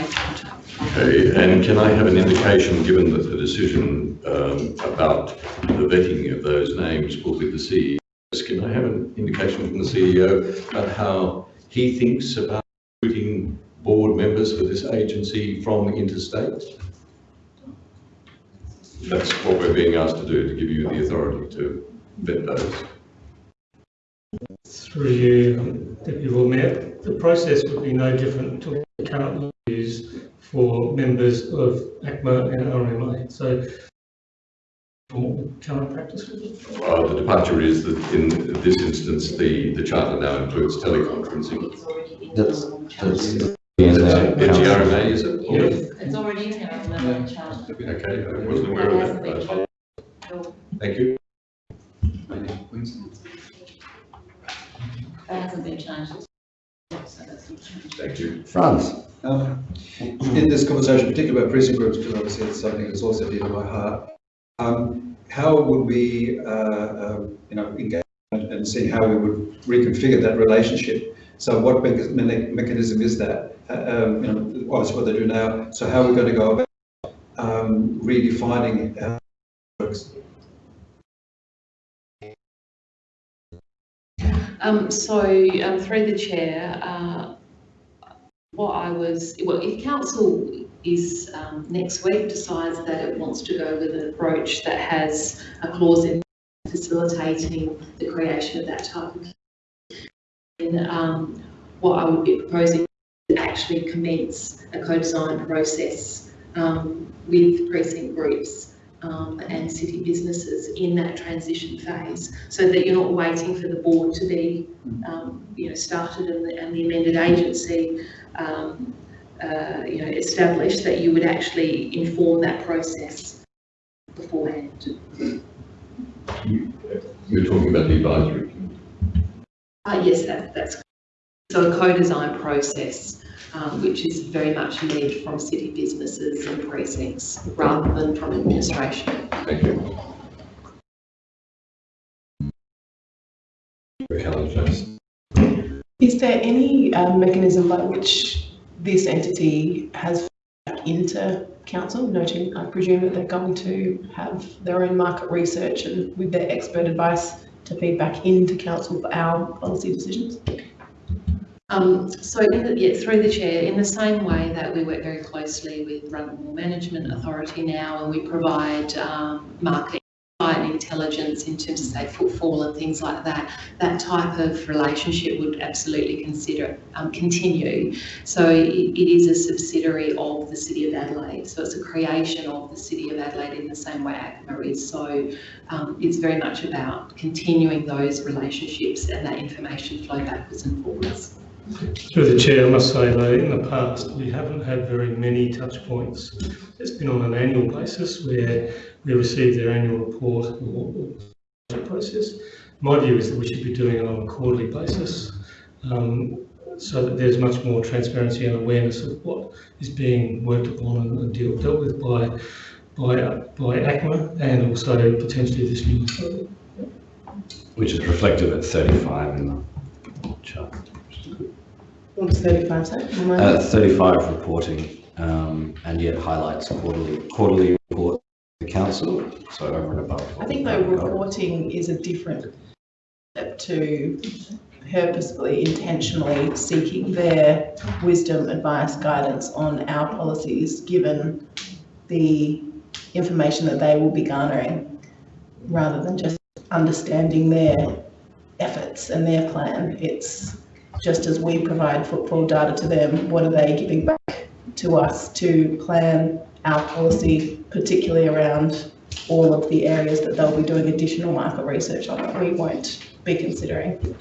Okay, and can I have an indication, given that the decision um, about the vetting of those names will be the CEO, can I have an indication from the CEO about how he thinks about recruiting board members for this agency from interstate? That's what we're being asked to do, to give you the authority to vet those. Through you, um, Deputy Lord Mayor, the process would be no different to what we currently use for members of ACMA and RMA. So from what the current practice would be. Uh, The departure is that in this instance, the, the charter now includes teleconferencing. It's already in That's- the charter. that's- Is it GRMA, is it? It's already in our element charter. Okay, I wasn't aware of that. Thank you. That hasn't been changed. So that's not changed. Thank you. Franz? Um, In this conversation, particularly about precinct groups, because obviously it's something that's also dear to my heart, um, how would we, uh, um, you know, engage and and see how we would reconfigure that relationship? So what mecha- me- mechanism is that? Uh, um, You know, obviously what they do now, so how are we going to go about um, redefining how it works? Um, so, um, through the chair, uh, what I was, well, if council is, um, next week decides that it wants to go with an approach that has a clause in facilitating the creation of that type of, then, um, what I would be proposing is actually commence a co-design process, um, with precinct groups, um, and city businesses in that transition phase, so that you're not waiting for the board to be, um, you know, started and the, and the amended agency, um, uh, you know, established, that you would actually inform that process beforehand. You're talking about the advisory. committee. Uh, yes, that, that's, so a co-design process, um, which is very much led from city businesses and precincts, rather than from administration. Thank you. Helen Jones. Is there any um, mechanism by which this entity has back into council, noting I presume that they're going to have their own market research and with their expert advice to feed back into council for our policy decisions? Um, so, the, yeah, through the chair, in the same way that we work very closely with Rundle Management Authority now, and we provide um, market intelligence in terms of say footfall and things like that, that type of relationship would absolutely consider um, continue. So it, it is a subsidiary of the City of Adelaide. So it's a creation of the City of Adelaide in the same way ACMA is. So um, it's very much about continuing those relationships and that information flow backwards and forwards. Through the chair, I must say though, in the past, we haven't had very many touch points. It's been on an annual basis where we receive their annual report or or process. My view is that we should be doing it on a quarterly basis, um, so that there's much more transparency and awareness of what is being worked upon and- and dealt, with by, by, by ACMA and also potentially this new authority. Which is reflected at 35 in the chart. What 35 say? Uh, 35 reporting, um, and yet highlights quarterly, quarterly report to the council, so over and above. I think though reporting is a different step to purposefully, intentionally seeking their wisdom, advice, guidance on our policies, given the information that they will be garnering, rather than just understanding their efforts and their plan. It's just as we provide footfall data to them, what are they giving back to us to plan our policy, particularly around all of the areas that they'll be doing additional market research on that we won't be considering.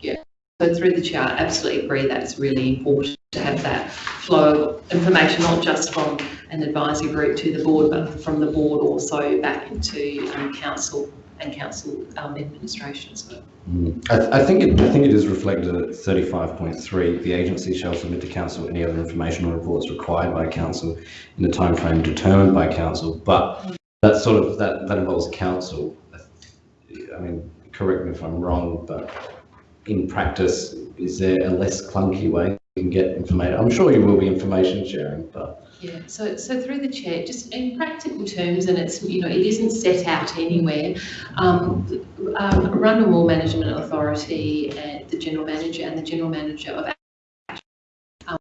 Yeah, so through the chair, I absolutely agree that it's really important to have that flow of information, not just from an advisory group to the board, but from the board also back into um, council and council um, administration as well. Mm. I, I think it, I think it is reflected at thirty-five point three, the agency shall submit to council any other information or reports required by council in the timeframe determined by council, but that sort of, that, that involves council. I mean, correct me if I'm wrong, but in practice, is there a less clunky way you can get information? I'm sure you will be information sharing, but Yeah, so, so through the chair, just in practical terms, and it's, you know, it isn't set out anywhere, um, um, Rundle Mall Management Authority and the General Manager and the General Manager of um,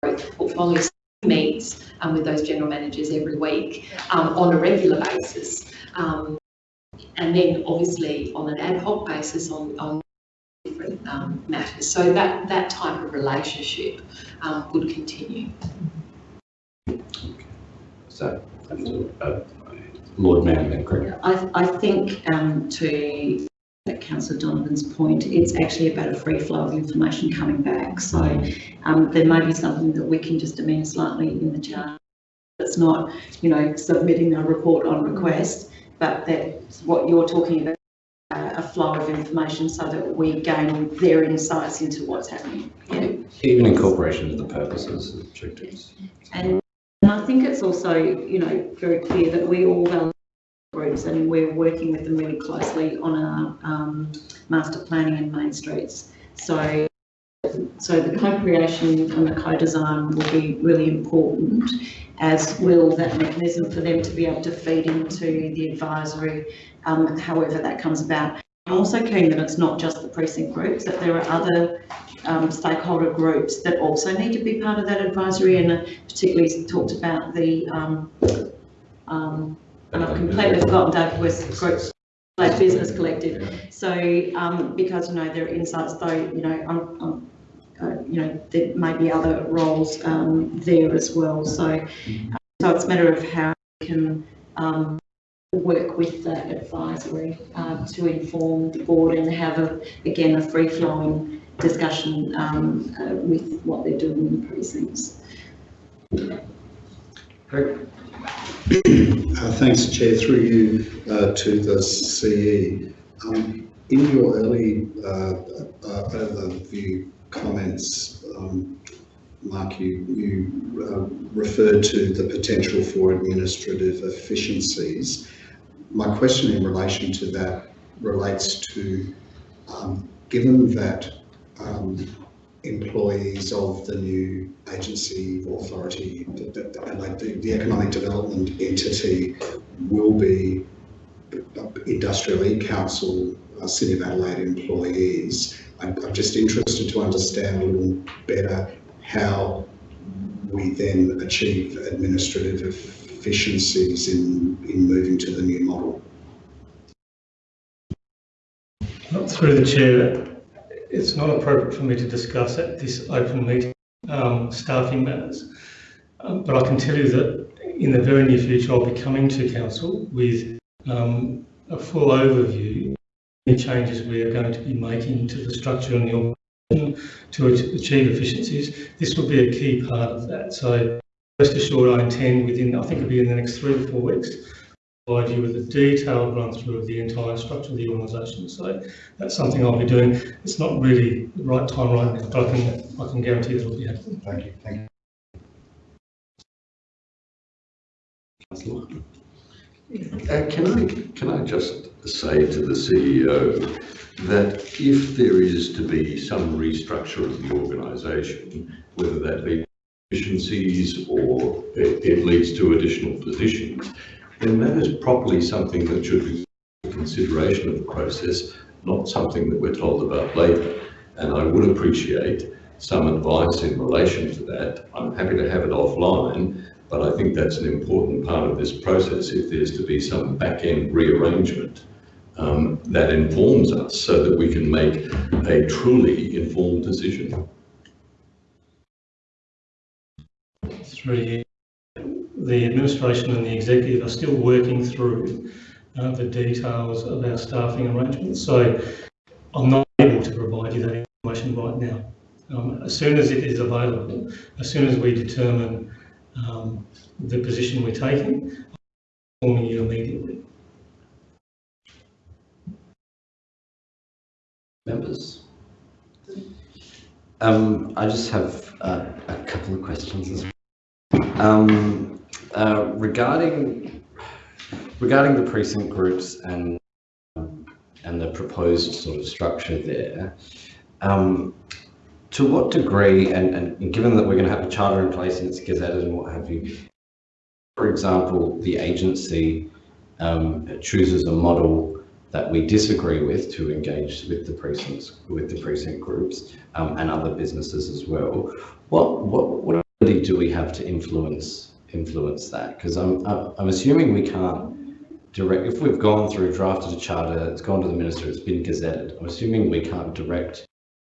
both portfolios meets um, with those general managers every week um, on a regular basis. Um, and then obviously on an ad hoc basis on, on different um, matters. So that, that type of relationship would continue. So, uh, Lord Mayor, then correct. I, I think um, to Councillor Donovan's point, it's actually about a free flow of information coming back. So um, there may be something that we can just amend slightly in the chart. It's not, you know, submitting a report on request, but that's what you're talking about, uh, a flow of information so that we gain their insights into what's happening. Yeah. Even incorporation of the purposes, objectives. And, and I think it's also, you know, very clear that we all value groups and we're working with them really closely on our um, master planning and main streets. So, so the co-creation and the co-design will be really important, as will that mechanism for them to be able to feed into the advisory, um, however that comes about. I'm also keen that it's not just the precinct groups, that there are other um, stakeholder groups that also need to be part of that advisory and particularly talked about the, um, um, and I've completely forgotten David West's group, like Business Collective. So, um, because, you know, there are insights though, you know, I'm, I'm, uh, you know, there may be other roles, um, there as well. So, so it's a matter of how we can, um, work with the advisory, uh, to inform the board and have a, again, a free-flowing discussion, um, uh, with what they're doing in the precincts. Uh, Thanks, Chair. Through you uh, to the CE. Um, In your early uh, uh, overview comments, um, Mark, you, you uh, referred to the potential for administrative efficiencies. My question in relation to that relates to, um, given that um, employees of the new agency authority, the, the, like the, the economic development entity will be industrial e-council, uh, City of Adelaide employees. I'm, I'm just interested to understand a little better how we then achieve administrative efficiencies in, in moving to the new model. Not through the chair, it's not appropriate for me to discuss at this open meeting um, staffing matters. Um, but I can tell you that in the very near future, I'll be coming to council with um, a full overview of the changes we are going to be making to the structure and the organisation to achieve efficiencies. This will be a key part of that. So rest assured, I intend within, I think it'll be in the next three to four weeks, provide you with a detailed run through of the entire structure of the organisation. So that's something I'll be doing. It's not really the right time right now, but I can, I can guarantee that it'll be happening. Thank you. Thank you. Councillor. Uh, Can I, can I just say to the CEO that if there is to be some restructure of the organisation, whether that be efficiencies or it, it leads to additional positions, then that is properly something that should be consideration of the process, not something that we're told about later. And I would appreciate some advice in relation to that. I'm happy to have it offline, but I think that's an important part of this process if there's to be some back-end rearrangement um, that informs us so that we can make a truly informed decision. Through the administration and the executive are still working through uh, the details of our staffing arrangements. So I'm not able to provide you that information right now. Um, as soon as it is available, as soon as we determine um, the position we're taking, I'll inform you immediately. Members? Um, I just have uh, a couple of questions as well. Um, uh, regarding, regarding the precinct groups and, and the proposed sort of structure there, um, to what degree, and, and given that we're going to have a charter in place and it's gazetted and what have you, for example, the agency um, chooses a model that we disagree with to engage with the precincts, with the precinct groups um, and other businesses as well. What what what ability do we have to influence influence that? Because I'm I'm assuming we can't direct. If we've gone through drafted a charter, it's gone to the minister, it's been gazetted. I'm assuming we can't direct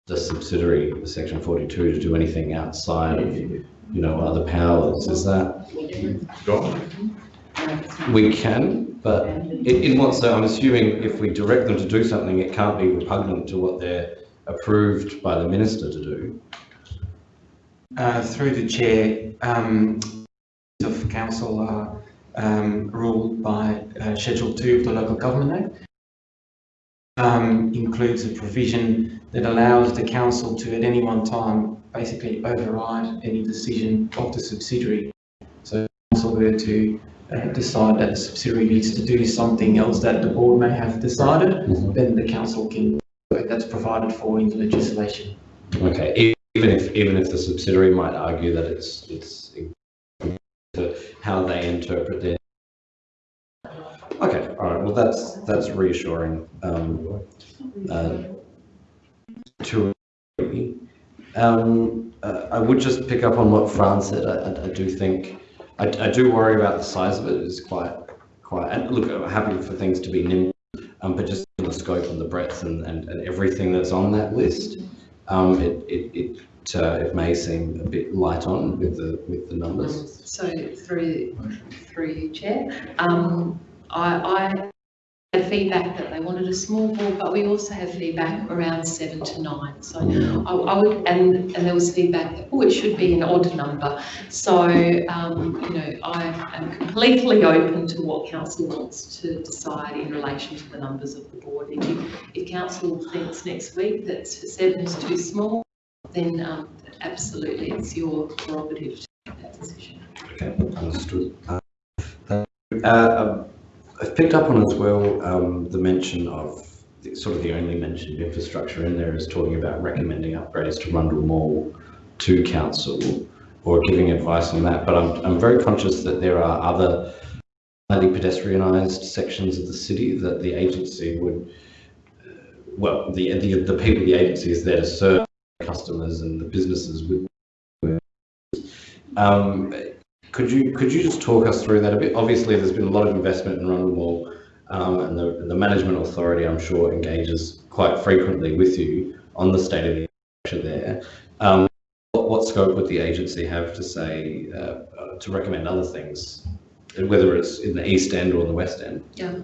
the subsidiary, Section 42, to do anything outside of you know other powers. Is that we can, but in, in what, so I'm assuming if we direct them to do something, it can't be repugnant to what they're approved by the minister to do. Uh, through the chair, um, of council are um, ruled by uh, Schedule 2 of the Local Government Act. Um, includes a provision that allows the council to at any one time basically override any decision of the subsidiary. So if the council were to uh, decide that the subsidiary needs to do something else that the board may have decided, Mhm. then the council can, that's provided for in the legislation. Okay, even if, even if the subsidiary might argue that it's, it's how they interpret their. Okay, all right, well, that's, that's reassuring. Um, uh, to, um, uh, I would just pick up on what Fran said. I, I, I do think, I, I do worry about the size of it. It's quite, quite, and look, I'm happy for things to be nimble, um, but just the scope and the breadth and, and, and everything that's on that list, um, it, it, it, uh, it may seem a bit light on with the, with the numbers. So through, through you, Chair, um, I, I had feedback that they wanted a small board, but we also have feedback around seven to nine. So I, I would, and, and there was feedback that, oh, it should be an odd number. So, um, you know, I am completely open to what council wants to decide in relation to the numbers of the board. If, if council thinks next week that seven is too small, then um, absolutely it's your prerogative to make that decision. Okay, understood. Uh. Uh, um, I've picked up on as well um, the mention of the, sort of the only mentioned infrastructure in there is talking about recommending upgrades to Rundle Mall to council or giving advice on that. But I'm, I'm very conscious that there are other highly pedestrianised sections of the city that the agency would, uh, well, the, the the people the agency is there to serve customers and the businesses with. Um, could you could you just talk us through that a bit? Obviously, there's been a lot of investment in Rundle Mall, um, and the, the management authority, I'm sure, engages quite frequently with you on the state of the there. Um, what, what scope would the agency have to say uh, uh, to recommend other things, whether it's in the east end or the west end? Yeah,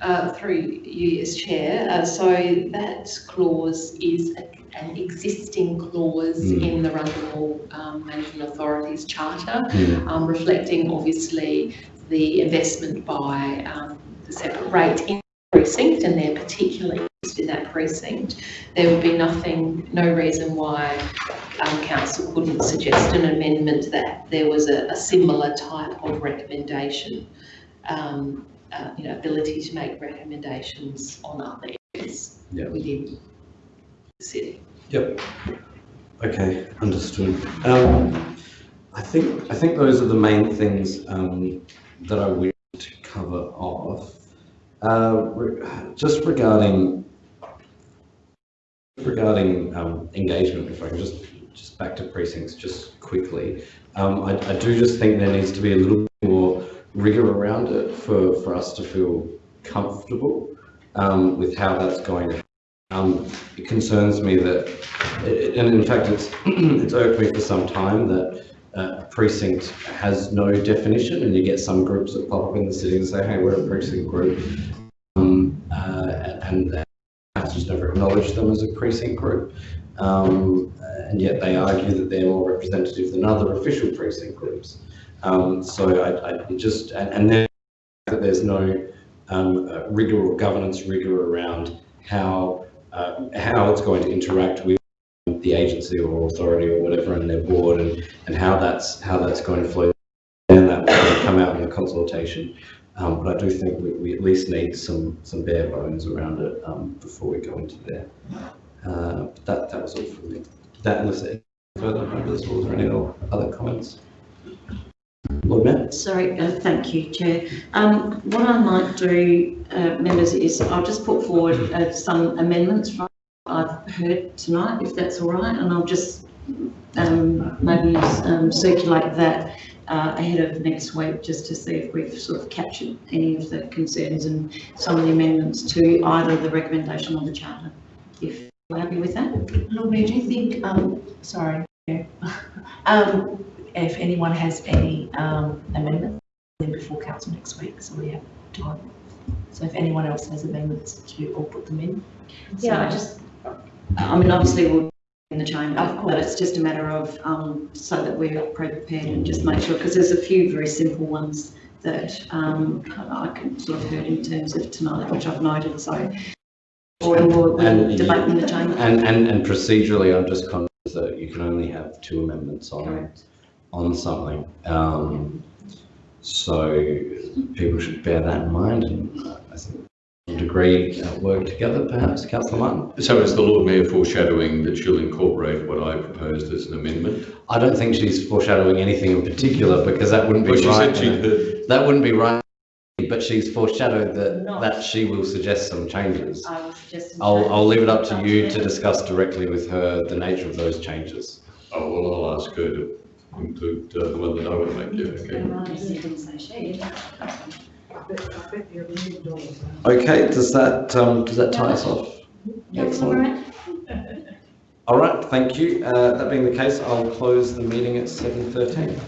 uh, through you as chair. Uh, so that clause is a, an existing clause Mm. in the Rundle um, Management Authority's charter, Mm. um, reflecting obviously the investment by um, the separate rate in the precinct and their particular interest in that precinct. There would be nothing, no reason why um, council couldn't suggest an amendment that there was a, a similar type of recommendation. Um, uh, you know, ability to make recommendations on other areas Yeah. within the city. Yep. Okay, understood. Um, I think I think those are the main things um, that I wish to cover off. Uh, re- just regarding regarding um, engagement, if I can just just back to precincts just quickly. Um, I, I do just think there needs to be a little more rigor around it for for us to feel comfortable. um, with how that's going to um, it concerns me that, and in fact, it's, it's irked me for some time that uh, precinct has no definition and you get some groups that pop up in the city and say, hey, we're a precinct group. Um, uh, and the council's never acknowledged them as a precinct group. Um, and yet they argue that they're more representative than other official precinct groups. Um, so I, I just, and, and then that there's no um, uh, rigor or governance rigor around how uh, how it's going to interact with the agency or authority or whatever in their board and, and how that's how that's going to flow and that will come out in the consultation. Um, but I do think we, we at least need some some bare bones around it um, before we go into there. Uh, that that was all from me. That unless further members or any other comments. Lord Mayor. Sorry, uh, thank you, Chair. Um, what I might do, uh, members, is I'll just put forward uh, some amendments from I've heard tonight, if that's all right, and I'll just um, maybe um, circulate that uh, ahead of next week, just to see if we've sort of captured any of the concerns and some of the amendments to either the recommendation or the charter. If you're happy with that? Lord Mayor, do you think, um, sorry, um, if anyone has any, um, amendments, then before council next week, so we have time. So if anyone else has amendments to, or put them in. Yeah, I just, I mean, obviously we'll in the chamber, Of but it's just a matter of, um, so that we're pre prepared and just make sure, because there's a few very simple ones that, um, I can sort of heard in terms of tonight, which I've noted, so. Or we'll And you- debate in the chamber. And, and, and procedurally, I'm just conscious that you can only have two amendments on, Correct. On something. Um, so people should bear that in mind and uh, I think to a degree uh, work together perhaps, councillor Martin. So is the Lord Mayor foreshadowing that she'll incorporate what I proposed as an amendment? I don't think she's foreshadowing anything in particular because that wouldn't Well, be she right. said she'd heard, That wouldn't be right, but she's foreshadowed that, Not. that she will suggest some changes. I will suggest some I'll, I'll leave it up to you to discuss directly with her the nature of those changes. oh, well, I'll ask her to include uh, the one that I would make, yeah, okay. Right, didn't say she. Okay, does that, um, does that tie us off? That's all right. All right, thank you. Uh, that being the case, I'll close the meeting at seven thirteen.